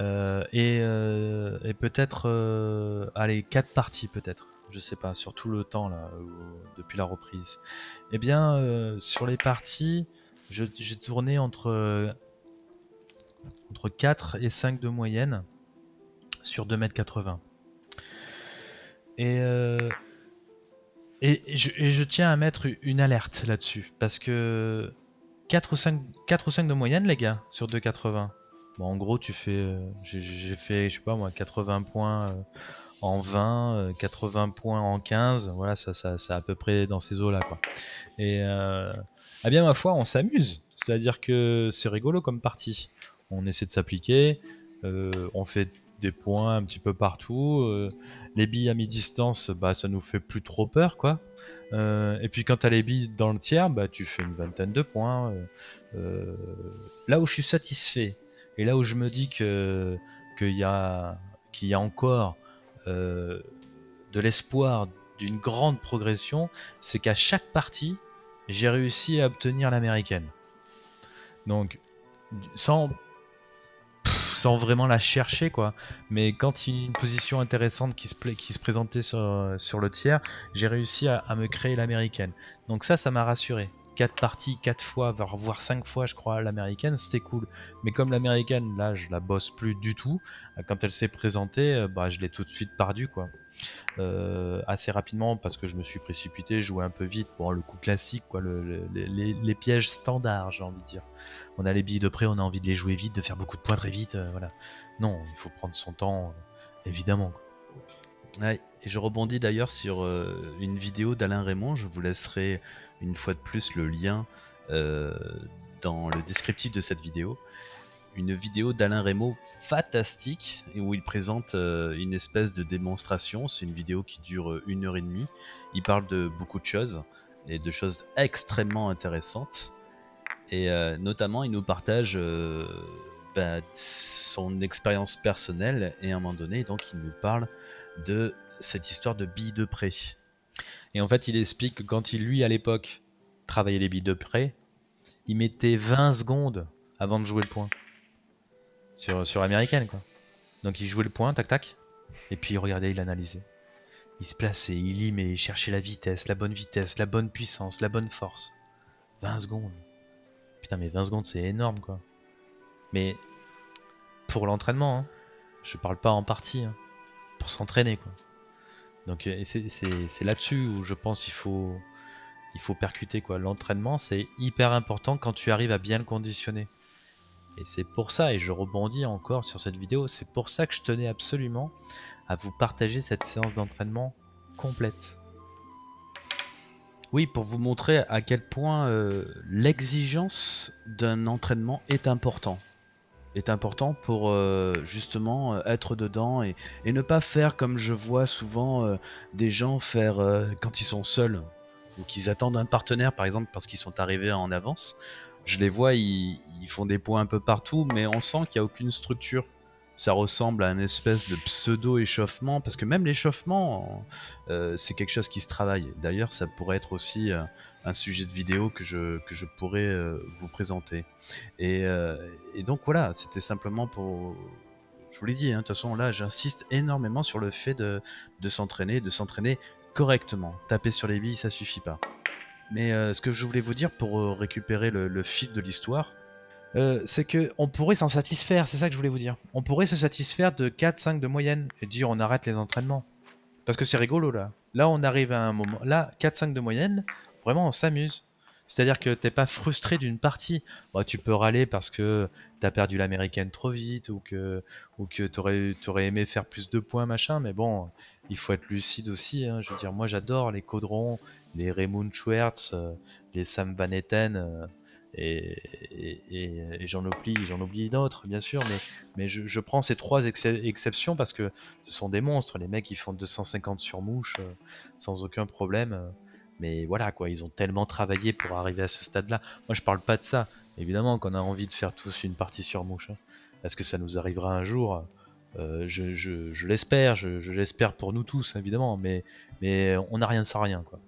et, peut-être, allez, quatre parties peut-être. Je sais pas, sur tout le temps là, depuis la reprise. Eh bien, sur les parties, j'ai tourné entre entre 4 et 5 de moyenne sur 2m80. Et, euh, et, je, tiens à mettre une alerte là-dessus, parce que 4 ou, 5, 4 ou 5 de moyenne, les gars, sur 2,80. Bon, en gros, tu fais. Euh, j'ai fait, je sais pas moi, 80 points euh, en 20, 80 points en 15. Voilà, ça, ça, c'est à peu près dans ces eaux-là, quoi. Et. eh bien, ma foi, on s'amuse. C'est-à-dire que c'est rigolo comme partie on essaie de s'appliquer, euh, on fait des points un petit peu partout. Euh, les billes à mi-distance, bah, ça nous fait plus trop peur, quoi. Euh, et puis quand tu as les billes dans le tiers, bah, tu fais une vingtaine de points. là où je suis satisfait, et là où je me dis que qu'il y, y a encore de l'espoir d'une grande progression, c'est qu'à chaque partie, j'ai réussi à obtenir l'américaine. Donc, sans sans vraiment la chercher quoi. Mais quand il y a une position intéressante qui se, qui se présentait sur le tiers, j'ai réussi à, me créer l'américaine. Donc ça, ça m'a rassuré. Quatre parties, quatre fois, voire cinq fois, je crois, l'américaine, c'était cool. Mais comme l'américaine, là, je la bosse plus du tout. Quand elle s'est présentée, bah, je l'ai tout de suite perdu, quoi. assez rapidement parce que je me suis précipité, joué un peu vite. Bon, le coup classique, quoi, les, pièges standards, j'ai envie de dire. On a les billes de près, on a envie de les jouer vite, de faire beaucoup de points très vite, voilà. Non, il faut prendre son temps, évidemment. et je rebondis d'ailleurs sur une vidéo d'Alain Raymond. Je vous laisserai une fois de plus le lien dans le descriptif de cette vidéo. Une vidéo d'Alain Raymond fantastique où il présente une espèce de démonstration. C'est une vidéo qui dure une heure et demie. Il parle de beaucoup de choses et de choses extrêmement intéressantes. Et notamment, il nous partage bah, son expérience personnelle et à un moment donné, donc il nous parle de cette histoire de billes de prêt. Et en fait, il explique que quand il, lui, à l'époque, travaillait les billes de prêt, il mettait 20 secondes avant de jouer le point. Sur, sur américaine, quoi. Donc il jouait le point, tac tac, et puis il regardait, il analysait. Il se plaçait, il limait, il cherchait la vitesse, la bonne vitesse, la bonne puissance, la bonne force. 20 secondes. Putain, mais 20 secondes, c'est énorme, quoi. Mais pour l'entraînement, hein. je parle pas en partie, hein. pour s'entraîner quoi. Donc euh, c'est là-dessus où je pense qu'il faut, il faut percuter quoi. L'entraînement c'est hyper important quand tu arrives à bien le conditionner. Et c'est pour ça, et je rebondis encore sur cette vidéo, c'est pour ça que je tenais absolument à vous partager cette séance d'entraînement complète. Oui, pour vous montrer à quel point euh, l'exigence d'un entraînement est important est important pour euh, justement euh, être dedans et, ne pas faire comme je vois souvent euh, des gens faire quand ils sont seuls ou qu'ils attendent un partenaire par exemple parce qu'ils sont arrivés en avance. Je les vois, ils, ils font des points un peu partout, mais on sent qu'il n'y a aucune structure ça ressemble à une espèce de pseudo-échauffement, parce que même l'échauffement, c'est quelque chose qui se travaille. D'ailleurs, ça pourrait être aussi un sujet de vidéo que je, que je pourrais euh, vous présenter. Et, euh, et donc voilà, c'était simplement pour... Je vous l'ai dit, hein, de toute façon là j'insiste énormément sur le fait de, s'entraîner, de s'entraîner correctement. Taper sur les billes, ça suffit pas. Mais euh, ce que je voulais vous dire pour récupérer le, le fil de l'histoire, c'est que on pourrait s'en satisfaire, c'est ça que je voulais vous dire. On pourrait se satisfaire de 4-5 de moyenne et dire on arrête les entraînements. Parce que c'est rigolo là. Là on arrive à un moment, là 4-5 de moyenne, Vraiment, on s'amuse. C'est-à-dire que t'es pas frustré d'une partie. Bah, tu peux râler parce que t'as perdu l'américaine trop vite ou que, ou que t'aurais, aurais aimé faire plus de points, machin. Mais bon, il faut être lucide aussi. Hein. Je veux dire, moi j'adore les Caudrons, les Raymond Schwertz, euh, les Sam Van Etten, euh, et, j'en oublie, j'en oublie d'autres, bien sûr. Mais, mais je, prends ces trois exceptions parce que ce sont des monstres. Les mecs, ils font 250 sur mouche euh, sans aucun problème. Mais voilà, quoi, ils ont tellement travaillé pour arriver à ce stade-là. Moi, je parle pas de ça. Évidemment qu'on a envie de faire tous une partie sur mouche. Hein. Est-ce que ça nous arrivera un jour? Euh, Je, l'espère, je, l'espère pour nous tous, évidemment, mais, mais on n'a rien sans rien, quoi.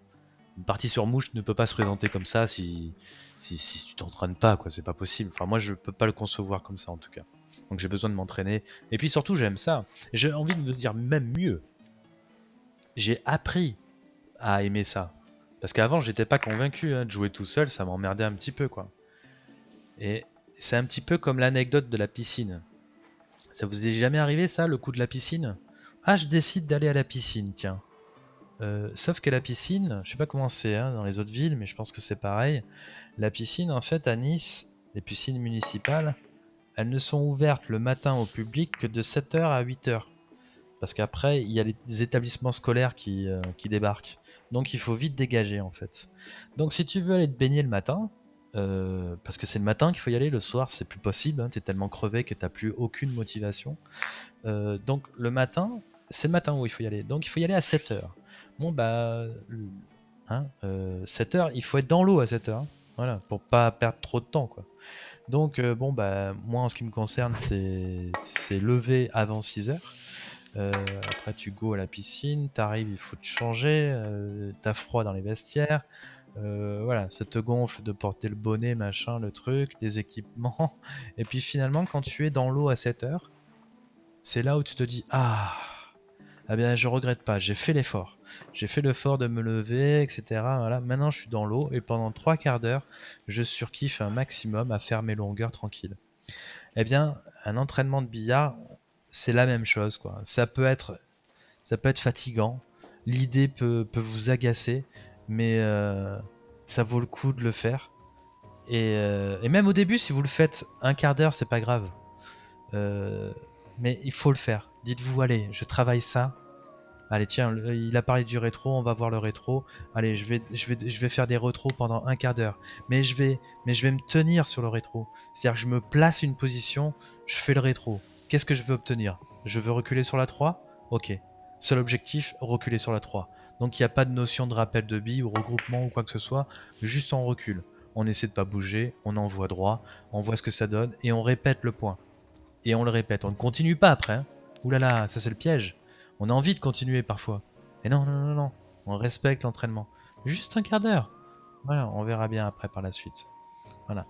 Une partie sur mouche ne peut pas se présenter comme ça si, si, si tu t'entraînes pas, quoi. C'est pas possible. Enfin, moi, je peux pas le concevoir comme ça, en tout cas. Donc, j'ai besoin de m'entraîner. Et puis, surtout, j'aime ça. J'ai envie de dire même mieux. J'ai appris à aimer ça. Parce qu'avant, j'étais pas convaincu hein, de jouer tout seul, ça m'emmerdait un petit peu, quoi. Et c'est un petit peu comme l'anecdote de la piscine. Ça vous est jamais arrivé, ça, le coup de la piscine? Ah, je décide d'aller à la piscine, tiens. Euh, sauf que la piscine, je sais pas comment c'est hein, dans les autres villes, mais je pense que c'est pareil. La piscine, en fait, à Nice, les piscines municipales, elles ne sont ouvertes le matin au public que de 7h à 8h. Parce qu'après, il y a les établissements scolaires qui, euh, qui, débarquent. Donc il faut vite dégager en fait. Donc si tu veux aller te baigner le matin, euh, parce que c'est le matin qu'il faut y aller, le soir c'est plus possible, hein, tu es tellement crevé que tu n'as plus aucune motivation. Euh, donc le matin, c'est le matin où il faut y aller. Donc il faut y aller à 7h. Bon bah, hein, 7h, il faut être dans l'eau à 7h. Hein. voilà, pour pas perdre trop de temps quoi. Donc bon bah, moi en ce qui me concerne, c'est lever avant 6h. Euh, après, tu go à la piscine, t'arrives, il faut te changer, euh, t'as froid dans les vestiaires. Euh, voilà, ça te gonfle de porter le bonnet, machin, le truc, les équipements. Et puis finalement, quand tu es dans l'eau à 7 heures, c'est là où tu te dis Ah, eh bien, je regrette pas. J'ai fait l'effort. J'ai fait l'effort de me lever, etc. Voilà. Maintenant, je suis dans l'eau et pendant trois quarts d'heure, je surkiffe un maximum à faire mes longueurs tranquilles. Eh bien, un entraînement de billard, c'est la même chose, quoi. Ça peut être, ça peut être fatigant. L'idée peut, peut vous agacer, mais euh, ça vaut le coup de le faire. Et, euh, et, même au début, si vous le faites un quart d'heure, c'est pas grave. Euh, mais il faut le faire. Dites-vous, allez, je travaille ça. Allez, tiens, il a parlé du rétro, on va voir le rétro. Allez, je vais, je vais, je vais faire des rétros pendant un quart d'heure. Mais je vais, mais je vais me tenir sur le rétro. C'est-à-dire que je me place une position, je fais le rétro. Qu'est-ce que je veux obtenir? Je veux reculer sur la 3 Ok. Seul objectif, reculer sur la 3. Donc il n'y a pas de notion de rappel de billes ou regroupement ou quoi que ce soit, juste on recule. On essaie de pas bouger, on envoie droit, on voit ce que ça donne et on répète le point. Et on le répète, on ne continue pas après. Hein. Ouh là là, ça c'est le piège. On a envie de continuer parfois. Et non, non, non, non, on respecte l'entraînement. Juste un quart d'heure. Voilà, on verra bien après par la suite. Voilà.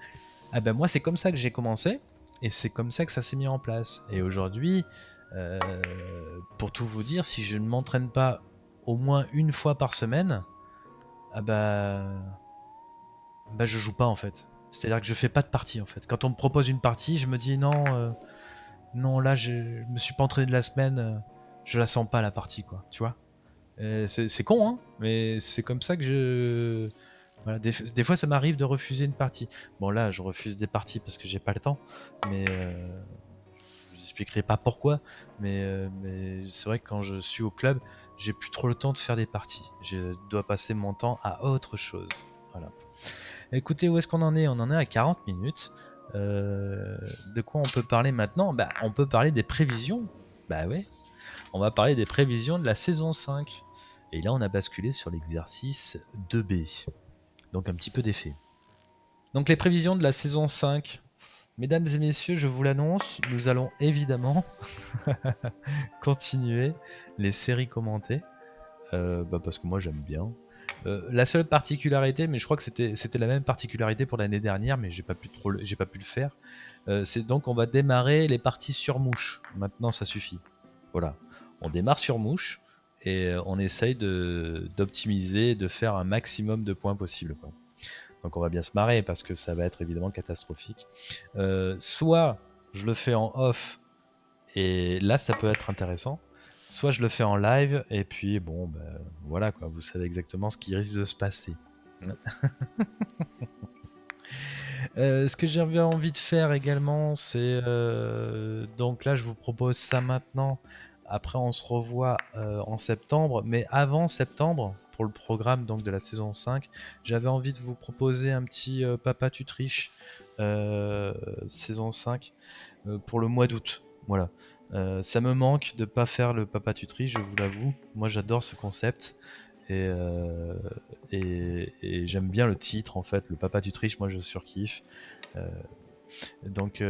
Ah ben moi c'est comme ça que j'ai commencé et c'est comme ça que ça s'est mis en place. Et aujourd'hui, euh, pour tout vous dire, si je ne m'entraîne pas au moins une fois par semaine, ah bah, bah je joue pas en fait. C'est-à-dire que je fais pas de partie en fait. Quand on me propose une partie, je me dis non, euh, non là je, me suis pas entraîné de la semaine, euh, je la sens pas la partie quoi, tu vois? C'est con hein, mais c'est comme ça que je... Des, fois ça m'arrive de refuser une partie. Bon là je refuse des parties parce que j'ai pas le temps, mais euh, je vous expliquerai pas pourquoi, mais, mais c'est vrai que quand je suis au club, j'ai plus trop le temps de faire des parties. Je dois passer mon temps à autre chose. Voilà. Écoutez, où est-ce qu'on en est? On en est à 40 minutes. Euh, de quoi on peut parler maintenant? Bah, On peut parler des prévisions. Bah ouais. On va parler des prévisions de la saison 5. Et là, on a basculé sur l'exercice 2B. Donc un petit peu d'effet. Donc les prévisions de la saison 5. Mesdames et messieurs, je vous l'annonce, nous allons évidemment continuer les séries commentées. Euh, bah parce que moi j'aime bien. Euh, la seule particularité, mais je crois que c'était la même particularité pour l'année dernière, mais j'ai pas pu pas pu le faire. Euh, c'est donc on va démarrer les parties sur mouche. Maintenant ça suffit. Voilà, on démarre sur mouche et on essaye d'optimiser, de, faire un maximum de points possible. Donc on va bien se marrer parce que ça va être évidemment catastrophique. Euh, soit je le fais en off et là ça peut être intéressant. Soit je le fais en live et puis bon ben, voilà quoi, vous savez exactement ce qui risque de se passer. Euh, ce que j'avais envie de faire également, c'est euh, donc là je vous propose ça maintenant. Après on se revoit en septembre, mais avant septembre, pour le programme donc de la saison 5, j'avais envie de vous proposer un petit euh, Papa tu triches euh, saison 5 euh, pour le mois d'août. Voilà. ça me manque de pas faire le Papa tu triches, je vous l'avoue. Moi j'adore ce concept. Et, j'aime bien le titre en fait, le Papa tu triches, moi je surkiffe. Donc,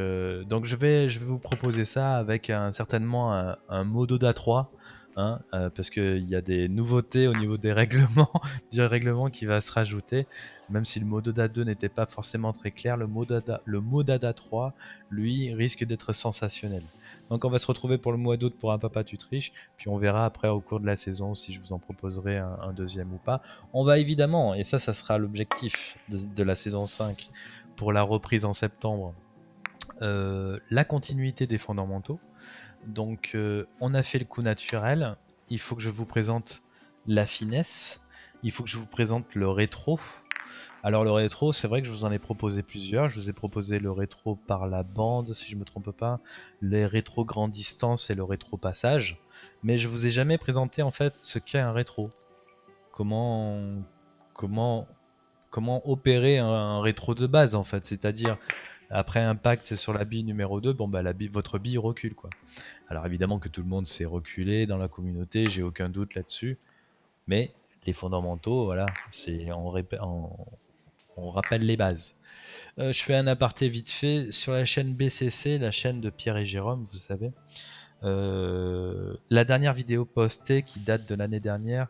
donc je, vais, je vais vous proposer ça avec un, certainement un, un Mododa 3 Hein, euh, parce qu'il y a des nouveautés au niveau des règlements, du règlement qui va se rajouter, même si le Mododa 2 n'était pas forcément très clair, le Modada, le Modada 3, lui, risque d'être sensationnel. Donc on va se retrouver pour le mois d'août pour un Papa tu puis on verra après au cours de la saison si je vous en proposerai un, deuxième ou pas. On va évidemment, et ça, ça sera l'objectif de, la saison 5 pour la reprise en septembre, euh, la continuité des fondamentaux. Donc, euh, on a fait le coup naturel. Il faut que je vous présente la finesse. Il faut que je vous présente le rétro. Alors, le rétro, c'est vrai que je vous en ai proposé plusieurs. Je vous ai proposé le rétro par la bande, si je me trompe pas, les rétro grande distance et le rétro passage. Mais je vous ai jamais présenté en fait ce qu'est un rétro. Comment, comment, comment opérer un rétro de base en fait. C'est-à-dire après impact sur la bille numéro 2, bon bah la bille, votre bille recule quoi. Alors évidemment que tout le monde s'est reculé dans la communauté, j'ai aucun doute là-dessus. Mais les fondamentaux, voilà, c'est on, on, rappelle les bases. Euh, je fais un aparté vite fait sur la chaîne BCC, la chaîne de Pierre et Jérôme, vous savez. Euh, la dernière vidéo postée qui date de l'année dernière,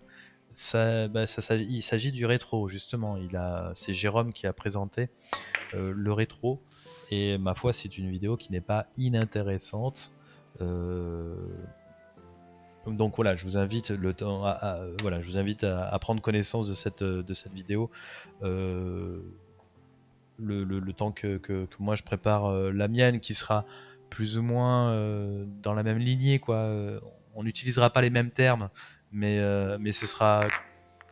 bah, il s'agit du rétro justement. C'est Jérôme qui a présenté euh, le rétro et ma foi, c'est une vidéo qui n'est pas inintéressante. Euh, donc voilà, je vous invite le temps à, voilà, je vous invite à, prendre connaissance de cette de cette vidéo. Euh, le, temps que, moi je prépare la mienne, qui sera plus ou moins dans la même lignée, quoi. On n'utilisera pas les mêmes termes, mais mais ce sera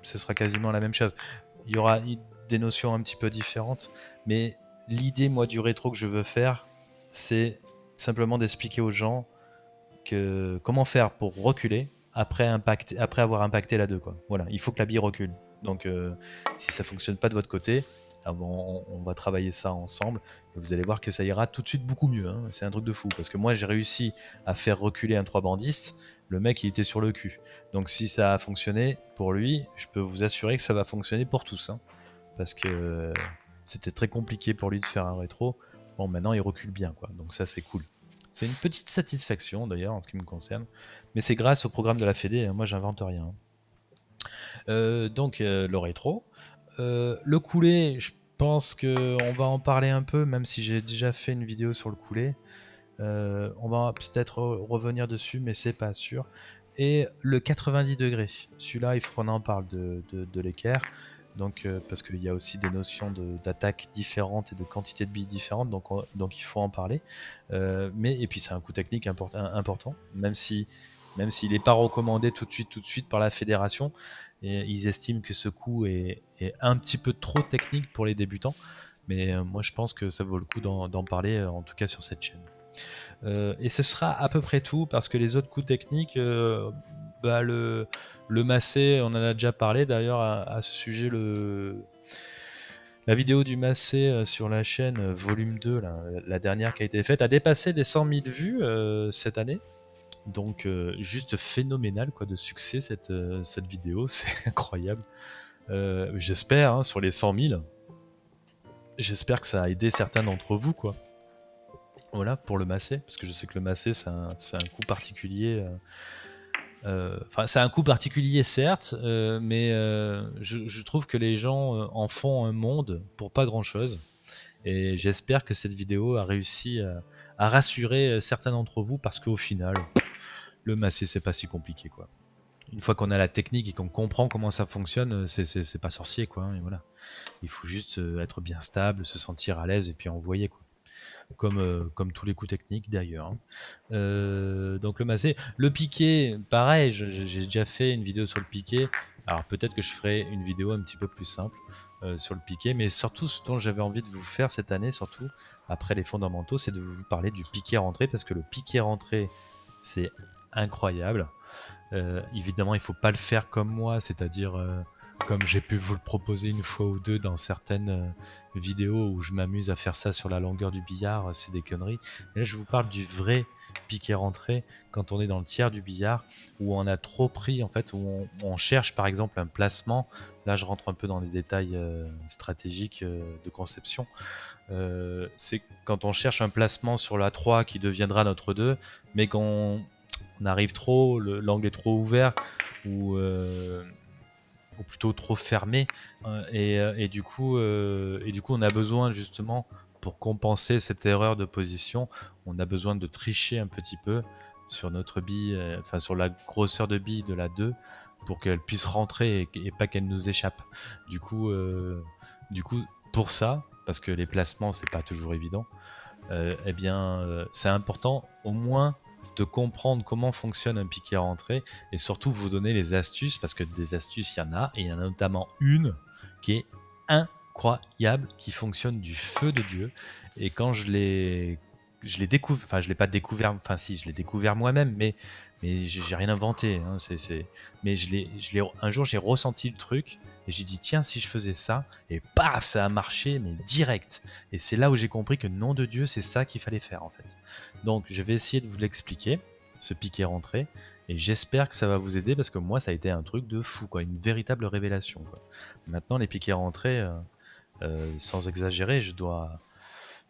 ce sera quasiment la même chose. Il y aura des notions un petit peu différentes, mais l'idée moi du rétro que je veux faire, c'est simplement d'expliquer aux gens que comment faire pour reculer après, après avoir impacté la 2. Quoi. Voilà, il faut que la bille recule. Donc euh, si ça fonctionne pas de votre côté, on, va travailler ça ensemble vous allez voir que ça ira tout de suite beaucoup mieux. Hein. C'est un truc de fou parce que moi j'ai réussi à faire reculer un 3 bandiste, le mec il était sur le cul. Donc si ça a fonctionné pour lui, je peux vous assurer que ça va fonctionner pour tous. Hein. parce que c'était très compliqué pour lui de faire un rétro. Bon maintenant il recule bien quoi, donc ça c'est cool. C'est une petite satisfaction d'ailleurs en ce qui me concerne. Mais c'est grâce au programme de la Fédé, hein. moi j'invente rien. Euh, donc euh, le rétro. Euh, le coulé, je pense qu'on va en parler un peu, même si j'ai déjà fait une vidéo sur le coulé. on va peut-être revenir dessus, mais c'est pas sûr. Et le 90 degrés, celui-là, il faut qu'on en parle de, l'équerre donc euh, parce qu'il y a aussi des notions d'attaque différentes et de quantité de billes différentes, donc, il faut en parler. Euh, mais et puis c'est un coût technique important, même même s'il n'est pas recommandé tout de suite tout de suite par la fédération, ils estiment que ce coût est, un petit peu trop technique pour les débutants. Mais euh, moi je pense que ça vaut le coup d'en parler, en tout cas sur cette chaîne. et ce sera à peu près tout parce que les autres coûts techniques, bah, le, massé, on en a déjà parlé d'ailleurs à, ce sujet. La vidéo du massé euh, sur la chaîne, euh, volume 2, la dernière qui a été faite, a dépassé les 100 000 vues euh, cette année. Donc juste phénoménal quoi de succès cette, cette vidéo, c'est incroyable. j'espère hein, sur les 100 000, j'espère que ça a aidé certains d'entre vous quoi. Voilà pour le massé, parce que je sais que le massé c'est un, un, coup particulier euh, enfin, c'est un coup particulier, certes, euh, mais euh, je, trouve que les gens en font un monde pour pas grand chose. Et j'espère que cette vidéo a réussi à, rassurer certains d'entre vous parce qu'au final, le masser, c'est pas si compliqué, quoi. Une fois qu'on a la technique et qu'on comprend comment ça fonctionne, c'est pas sorcier, quoi. Hein, et voilà. Il faut juste être bien stable, se sentir à l'aise et puis envoyer, euh, comme tous les coups techniques d'ailleurs. Hein. Euh, donc le massé. Le piqué, pareil, j'ai déjà fait une vidéo sur le piqué. Alors peut-être que je ferai une vidéo un petit peu plus simple euh, sur le piqué, mais surtout ce dont j'avais envie de vous faire cette année, surtout après les fondamentaux, c'est de vous parler du piqué rentré, parce que le piqué rentré, c'est incroyable. évidemment, il faut pas le faire comme moi, c'est-à-dire comme j'ai pu vous le proposer une fois ou deux dans certaines euh, vidéos où je m'amuse à faire ça sur la longueur du billard, c'est des conneries. Mais là, je vous parle du vrai piqué rentré quand on est dans le tiers du billard où on a trop pris en fait où on, cherche par exemple un placement là je rentre un peu dans les détails euh, stratégiques euh, de conception c'est quand on cherche un placement sur la 3 qui deviendra notre 2 mais qu'on arrive trop l'angle est trop ouvert ou ou plutôt trop fermé. Euh, euh, et, du coup, euh, et du coup, on a besoin justement, pour compenser cette erreur de position, on a besoin de tricher un petit peu sur notre bille, enfin sur la grosseur de bille de la 2 pour qu'elle puisse rentrer et, pas qu'elle nous échappe. Du coup, du coup, pour ça, parce que les placements c'est pas toujours évident, eh bien, c'est important au moins de comprendre comment fonctionne un piqué rentré et surtout vous donner les astuces parce que des astuces il y en a et il y en a notamment une qui est incroyable qui fonctionne du feu de Dieu. Et quand je l'ai je l'ai découvert enfin je l'ai pas découvert enfin si je l'ai découvert moi-même mais mais j'ai rien inventé hein, c'est mais je l'ai je l'ai un jour j'ai ressenti le truc et j'ai dit tiens si je faisais ça et paf ça a marché mais direct. Et c'est là où j'ai compris que nom de Dieu c'est ça qu'il fallait faire en fait donc je vais essayer de vous l'expliquer, ce piqué rentré, et j'espère que ça va vous aider parce que moi ça a été un truc de fou, quoi, une véritable révélation. Maintenant les piquets rentrés, euh, euh, sans exagérer, je dois,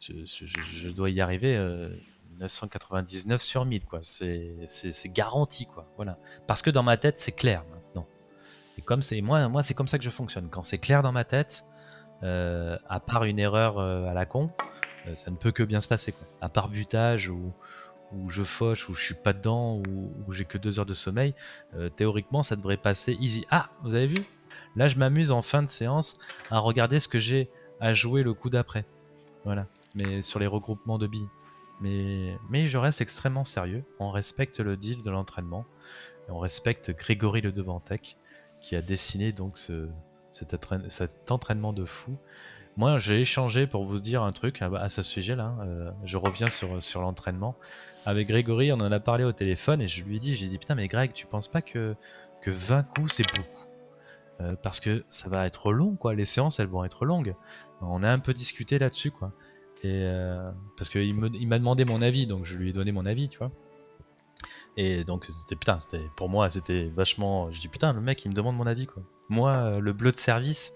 je, dois y arriver 999 euh, sur 1000, quoi. C'est garanti, quoi. Voilà. Parce que dans ma tête c'est clair maintenant. Et comme c'est moi, moi c'est comme ça que je fonctionne. Quand c'est clair dans ma tête, à part une erreur à la con, ça ne peut que bien se passer. Quoi. À part butage ou, où je fauche, où je suis pas dedans, où, j'ai que deux heures de sommeil, euh, théoriquement ça devrait passer easy. Ah, vous avez vu? Là je m'amuse en fin de séance à regarder ce que j'ai à jouer le coup d'après. Voilà, mais sur les regroupements de billes. Mais, je reste extrêmement sérieux, on respecte le deal de l'entraînement, on respecte Grégory Le Devantec qui a dessiné donc cet entraînement de fou. Moi, j'ai échangé pour vous dire un truc à, ce sujet-là. hein, euh, je reviens sur, sur l'entraînement. Avec Grégory, on en a parlé au téléphone et je lui ai dit, j'ai dit, putain, mais Greg, tu penses pas que, que 20 coups, c'est beaucoup? Euh, Parce que ça va être long, quoi. Les séances, elles vont être longues. On a un peu discuté là-dessus, quoi. Et euh, parce qu'il me- il m'a demandé mon avis, donc je lui ai donné mon avis, tu vois. Et donc, c'était putain, pour moi, c'était vachement. Je dis putain, le mec, il me demande mon avis, quoi. Moi, euh, le bleu de service,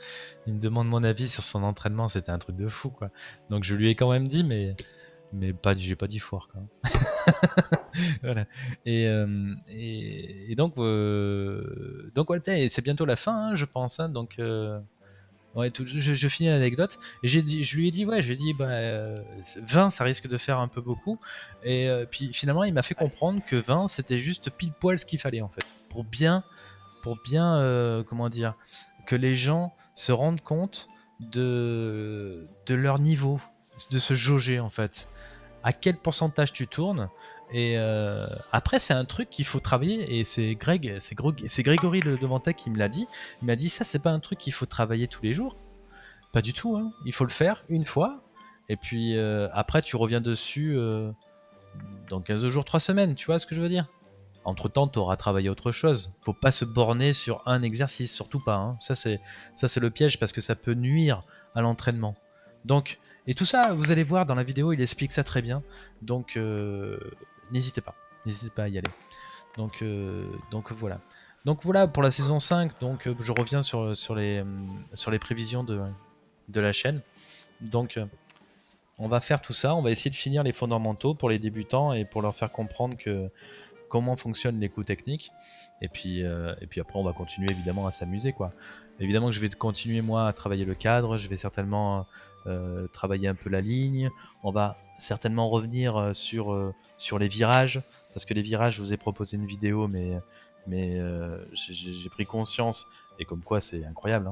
il me demande mon avis sur son entraînement, c'était un truc de fou, quoi. Donc, je lui ai quand même dit, mais mais pas, j'ai pas dit foire, quoi. voilà. Et, euh, et, et donc, euh, donc et c'est bientôt la fin, hein, je pense. hein, donc, euh, ouais, tout- je, je finis l'anecdote. Et j'ai dit, je lui ai dit, ouais, je lui ai dit, bah, euh, 20, ça risque de faire un peu beaucoup. Et puis finalement, il m'a fait comprendre que 20, c'était juste pile poil ce qu'il fallait en fait. Pour bien, pour bien, euh, comment dire, que les gens se rendent compte de, de leur niveau, de se jauger en fait. À quel pourcentage tu tournes et euh, après, c'est un truc qu'il faut travailler. Et c'est Greg, c'est Grégory le Devantec qui me l'a dit. Il m'a dit ça, c'est pas un truc qu'il faut travailler tous les jours. Pas du tout. hein. Il faut le faire une fois. Et puis euh, après, tu reviens dessus dans 15 jours, 3 semaines. Tu vois ce que je veux dire? Entre temps, tu auras travaillé autre chose. Faut pas se borner sur un exercice, surtout pas. hein. Ça, c'est le piège parce que ça peut nuire à l'entraînement. Donc, et tout ça, vous allez voir dans la vidéo, il explique ça très bien. Donc, euh, n'hésitez pas, n'hésitez pas à y aller. Donc, euh, voilà. Donc voilà pour la saison 5. Donc euh, je reviens sur, les, prévisions de, la chaîne. Donc on va faire tout ça. On va essayer de finir les fondamentaux pour les débutants et pour leur faire comprendre que comment fonctionnent les coups techniques. Et puis, euh, et puis après, on va continuer évidemment à s'amuser. quoi. Évidemment que je vais continuer moi à travailler le cadre. Je vais certainement euh, travailler un peu la ligne. On va certainement revenir euh, sur, sur les virages. Parce que les virages, je vous ai proposé une vidéo, mais, mais j'ai- pris conscience. Et comme quoi, c'est incroyable.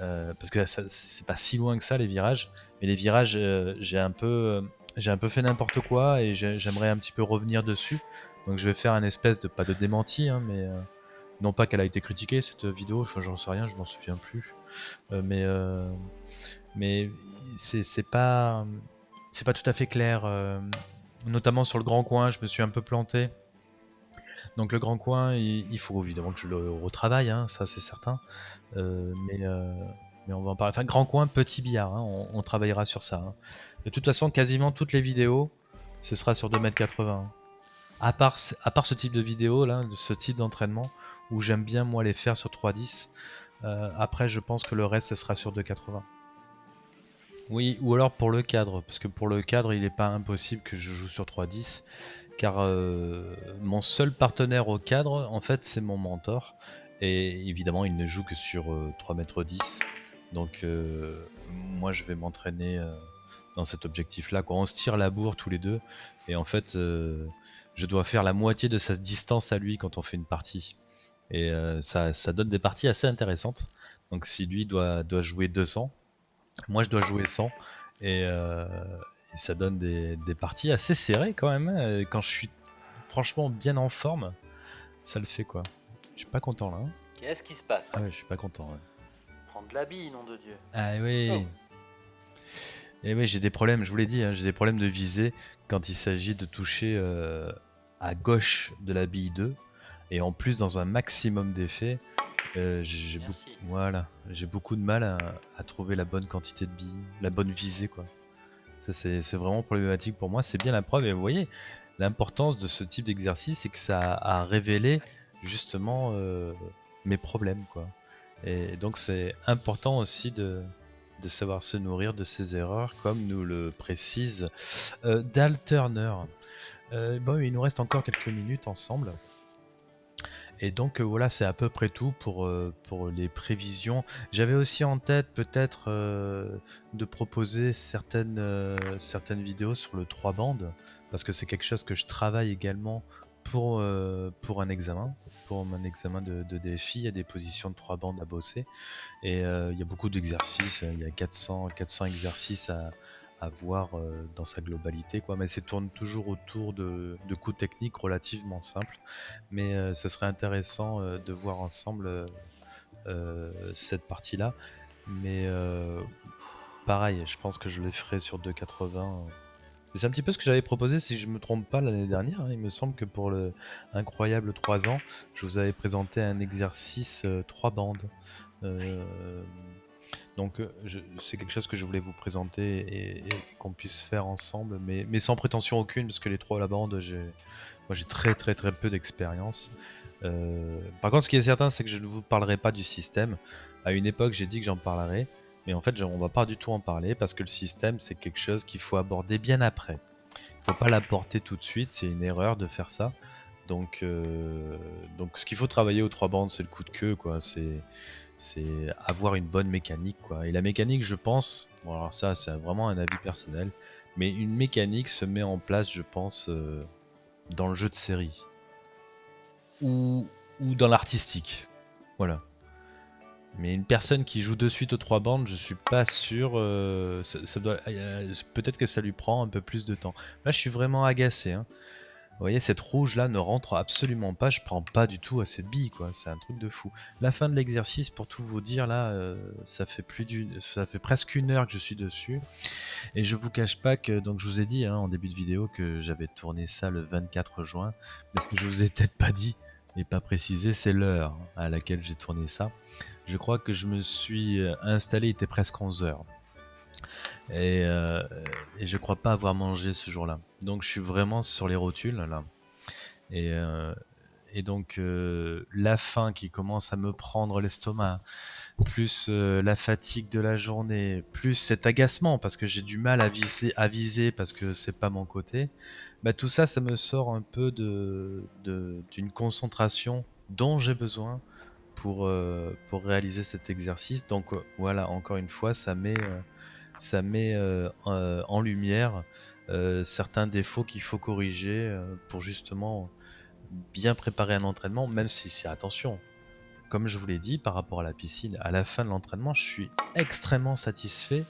hein. Parce que c'est pas si loin que ça, les virages. Mais les virages, j'ai un peu. un peu fait n'importe quoi et j'ai- j'aimerais un petit peu revenir dessus. Donc je vais faire un espèce de pas de démenti, hein, mais euh, non pas qu'elle a été critiquée cette vidéo, enfin, j'en sais rien, je m'en souviens plus. Euh, mais euh, mais c'est pas pas tout à fait clair. notamment sur le grand coin, je me suis un peu planté. Donc le grand coin, il, faut évidemment que je le retravaille, hein, ça c'est certain. Mais, mais on va en parler. Enfin, grand coin, petit billard, hein, on, travaillera sur ça. De toute façon, quasiment toutes les vidéos, ce sera sur 2m80. À part, à part ce type de vidéo, là, ce type d'entraînement, où j'aime bien moi les faire sur 3.10. euh, après, je pense que le reste, ce sera sur 2.80. Oui, ou alors pour le cadre, parce que pour le cadre, il n'est pas impossible que je joue sur 3.10, car euh, mon seul partenaire au cadre, en fait, c'est mon mentor, et évidemment, il ne joue que sur euh, 3m10, donc euh, moi, je vais m'entraîner euh, dans cet objectif-là. On se tire la bourre tous les deux, et en fait, je dois faire la moitié de sa distance à lui quand on fait une partie. Et euh, ça, ça donne des parties assez intéressantes. Donc si lui doit, doit jouer 200, moi je dois jouer 100. Et, euh, et ça donne des, des parties assez serrées quand même. hein. Et Quand je suis franchement bien en forme, ça le fait quoi. Je suis pas content là. hein. Qu'est-ce qui se passe? Ah ouais, je suis pas content. ouais. Prendre de la bille, nom de Dieu. Ah oui. Oh. Et oui, j'ai des problèmes, je vous l'ai dit, hein, j'ai des problèmes de visée quand il s'agit de toucher euh, à gauche de la bille 2. Et en plus, dans un maximum d'effets, euh, j'ai beaucoup, voilà, de mal à, à trouver la bonne quantité de billes, la bonne visée. quoi. C'est vraiment problématique pour moi. C'est bien la preuve. Et vous voyez, l'importance de ce type d'exercice, c'est que ça a révélé justement euh, mes problèmes. quoi. Et donc, c'est important aussi de, de savoir se nourrir de ses erreurs, comme nous le précise euh, Dal Turner. Euh, bon, il nous reste encore quelques minutes ensemble. Et donc euh, voilà, c'est à peu près tout pour, euh, pour les prévisions. J'avais aussi en tête peut-être de proposer certaines, certaines vidéos sur le 3 bandes. parce que c'est quelque chose que je travaille également pour, pour un examen, pour mon examen de, de DFI. Il y a des positions de trois bandes à bosser et il y a beaucoup d'exercices. Il y a 400, 400 exercices à, à voir euh, dans sa globalité, quoi. Mais c'est tourne toujours autour de, coups techniques relativement simples. Mais euh, ça serait intéressant euh, de voir ensemble cette partie-là. Mais pareil, je pense que je les ferai sur 2,80. Mais C'est un petit peu ce que j'avais proposé, si je me trompe pas, l'année dernière. hein. Il me semble que pour le incroyable 3 ans, je vous avais présenté un exercice 3 bandes. Donc euh, c'est quelque chose que je voulais vous présenter et, qu'on puisse faire ensemble, mais, sans prétention aucune, parce que les trois à la bande, moi j'ai très très très peu d'expérience. Euh, par contre, ce qui est certain, c'est que je ne vous parlerai pas du système. À une époque, j'ai dit que j'en parlerai, mais en fait, on va pas du tout en parler parce que le système, c'est quelque chose qu'il faut aborder bien après. Il faut pas l'apporter tout de suite, c'est une erreur de faire ça. Donc, euh, donc ce qu'il faut travailler aux trois bandes, c'est le coup de queue, quoi. C'est c'est avoir une bonne mécanique quoi. Et la mécanique, je pense, bon alors ça c'est vraiment un avis personnel, mais une mécanique se met en place, je pense, euh, dans le jeu de série ou, dans l'artistique. Voilà. Mais une personne qui joue de suite aux trois bandes, je suis pas sûr. euh, euh, peut-être que ça lui prend un peu plus de temps. Là, je suis vraiment agacé. hein. Vous voyez, cette rouge là ne rentre absolument pas. Je prends pas du tout à cette bille, quoi. C'est un truc de fou. La fin de l'exercice, pour tout vous dire, là, euh, ça fait plus d'une, ça fait presque une heure que je suis dessus. Et je vous cache pas que, donc je vous ai dit hein, en début de vidéo que j'avais tourné ça le 24 juin. Mais ce que je vous ai peut-être pas dit et pas précisé, c'est l'heure à laquelle j'ai tourné ça. Je crois que je me suis euh, installé, il était presque 11 heures. Et, euh, et je crois pas avoir mangé ce jour-là. Donc je suis vraiment sur les rotules là. Et, euh, et donc euh, la faim qui commence à me prendre l'estomac, plus euh, la fatigue de la journée, plus cet agacement parce que j'ai du mal à viser, à viser parce que c'est pas mon côté. Bah, tout ça, ça me sort un peu de d'une concentration dont j'ai besoin pour, pour réaliser cet exercice. Donc voilà, encore une fois, ça met, ça met euh, en en lumière euh, certains défauts qu'il faut corriger euh, pour justement bien préparer un entraînement, même si attention. Comme je vous l'ai dit, par rapport à la piscine, à la fin de l'entraînement, je suis extrêmement satisfait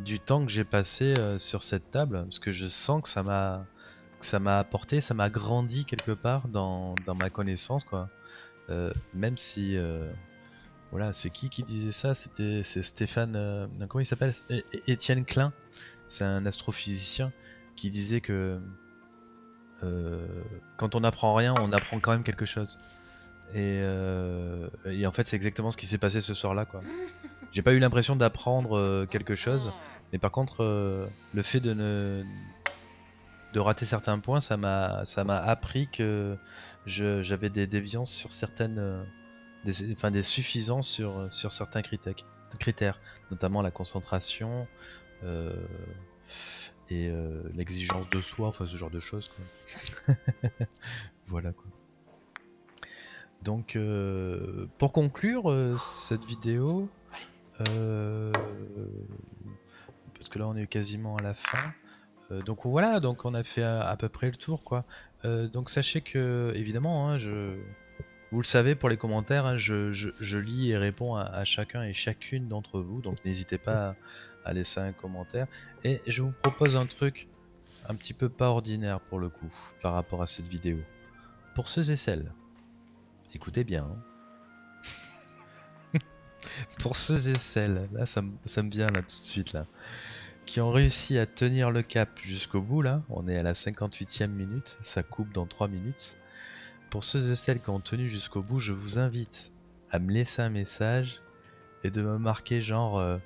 du temps que j'ai passé euh, sur cette table, parce que je sens que ça m'a ça m'a apporté, ça m'a grandi quelque part dans, dans ma connaissance, quoi. Euh, même si, euh, voilà, c'est qui qui disait ça? C'était Stéphane, euh, comment il s'appelle? Étienne Klein, c'est un astrophysicien qui disait que euh, quand on n'apprend rien, on apprend quand même quelque chose. Et, euh, en fait, c'est exactement ce qui s'est passé ce soir-là. J'ai pas eu l'impression d'apprendre quelque chose, mais par contre, le fait de de rater certains points, ça m'a appris que j'avais des déviances sur certaines des, enfin, des suffisances sur, sur certains critères, critères, notamment la concentration euh, et euh, l'exigence de soi, enfin ce genre de choses. voilà quoi. Donc, euh, pour conclure euh, cette vidéo, euh, parce que là on est quasiment à la fin. euh, donc voilà, donc on a fait à, peu près le tour quoi. Euh, donc sachez que évidemment, hein, je, vous le savez pour les commentaires, hein, je, lis et réponds à, chacun et chacune d'entre vous, donc n'hésitez pas à, laisser un commentaire. Et je vous propose un truc un petit peu pas ordinaire pour le coup, par rapport à cette vidéo. Pour ceux et celles, écoutez bien. hein. pour ceux et celles, là ça, me- ça me vient là tout de suite là, qui ont réussi à tenir le cap jusqu'au bout là, on est à la 58e minute, ça coupe dans 3 minutes. Pour ceux et celles qui ont tenu jusqu'au bout, je vous invite à me laisser un message et de me marquer genre euh,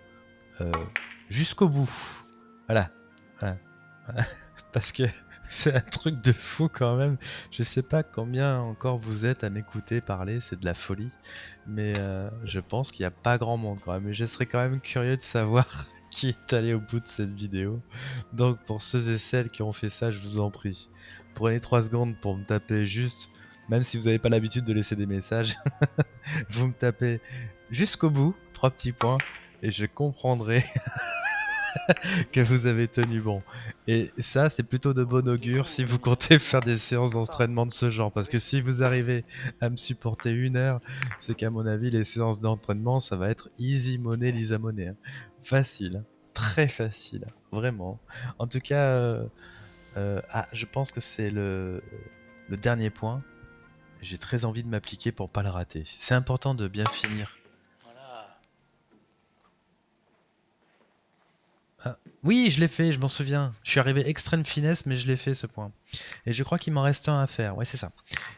euh, jusqu'au bout. Voilà. Voilà. Parce que c'est un truc de fou quand même. Je sais pas combien encore vous êtes à m'écouter parler, c'est de la folie. Mais euh, je pense qu'il n'y a pas grand monde quand même. Et je serais quand même curieux de savoir qui est allé au bout de cette vidéo. Donc pour ceux et celles qui ont fait ça, je vous en prie. Prenez 3 secondes pour me taper juste, même si vous n'avez pas l'habitude de laisser des messages, vous me tapez jusqu'au bout, trois petits points, et je comprendrai que vous avez tenu bon. Et ça, c'est plutôt de bon augure si vous comptez faire des séances d'entraînement de ce genre. Parce que si vous arrivez à me supporter une heure, c'est qu'à mon avis, les séances d'entraînement, ça va être easy money, Lisa Money. hein. Facile, très facile, vraiment. En tout cas, euh, euh, ah, je pense que c'est le, le dernier point. J'ai très envie de m'appliquer pour pas le rater. C'est important de bien finir Voilà. Oui, je l'ai fait, je m'en souviens. Je suis arrivé extrême finesse, mais je l'ai fait ce point. Et je crois qu'il m'en reste un à faire. Ouais, c'est ça.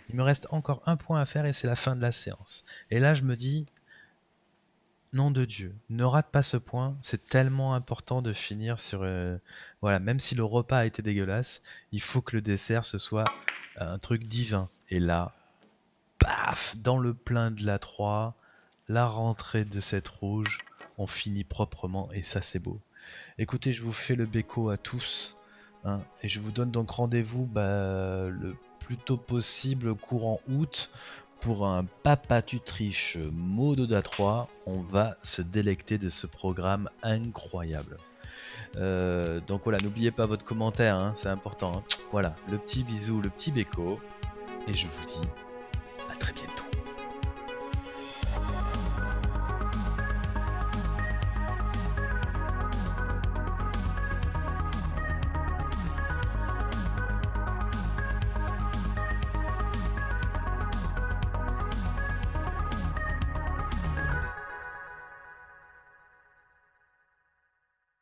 Il me reste encore un point à faire et c'est la fin de la séance. Et là, je me dis, nom de Dieu, ne rate pas ce point. C'est tellement important de finir sur. euh, voilà, même si le repas a été dégueulasse, il faut que le dessert ce soit un truc divin. Et là, paf, dans le plein de la 3, la rentrée de cette rouge, on finit proprement et ça, c'est beau. Écoutez, je vous fais le béco à tous. hein, et je vous donne donc rendez-vous bah, le plus tôt possible courant août pour un Papa tu triches Mododa 3. On va se délecter de ce programme incroyable. Euh, donc voilà, n'oubliez pas votre commentaire, hein, c'est important. hein. Voilà, le petit bisou, le petit béco. Et je vous dis très bientôt.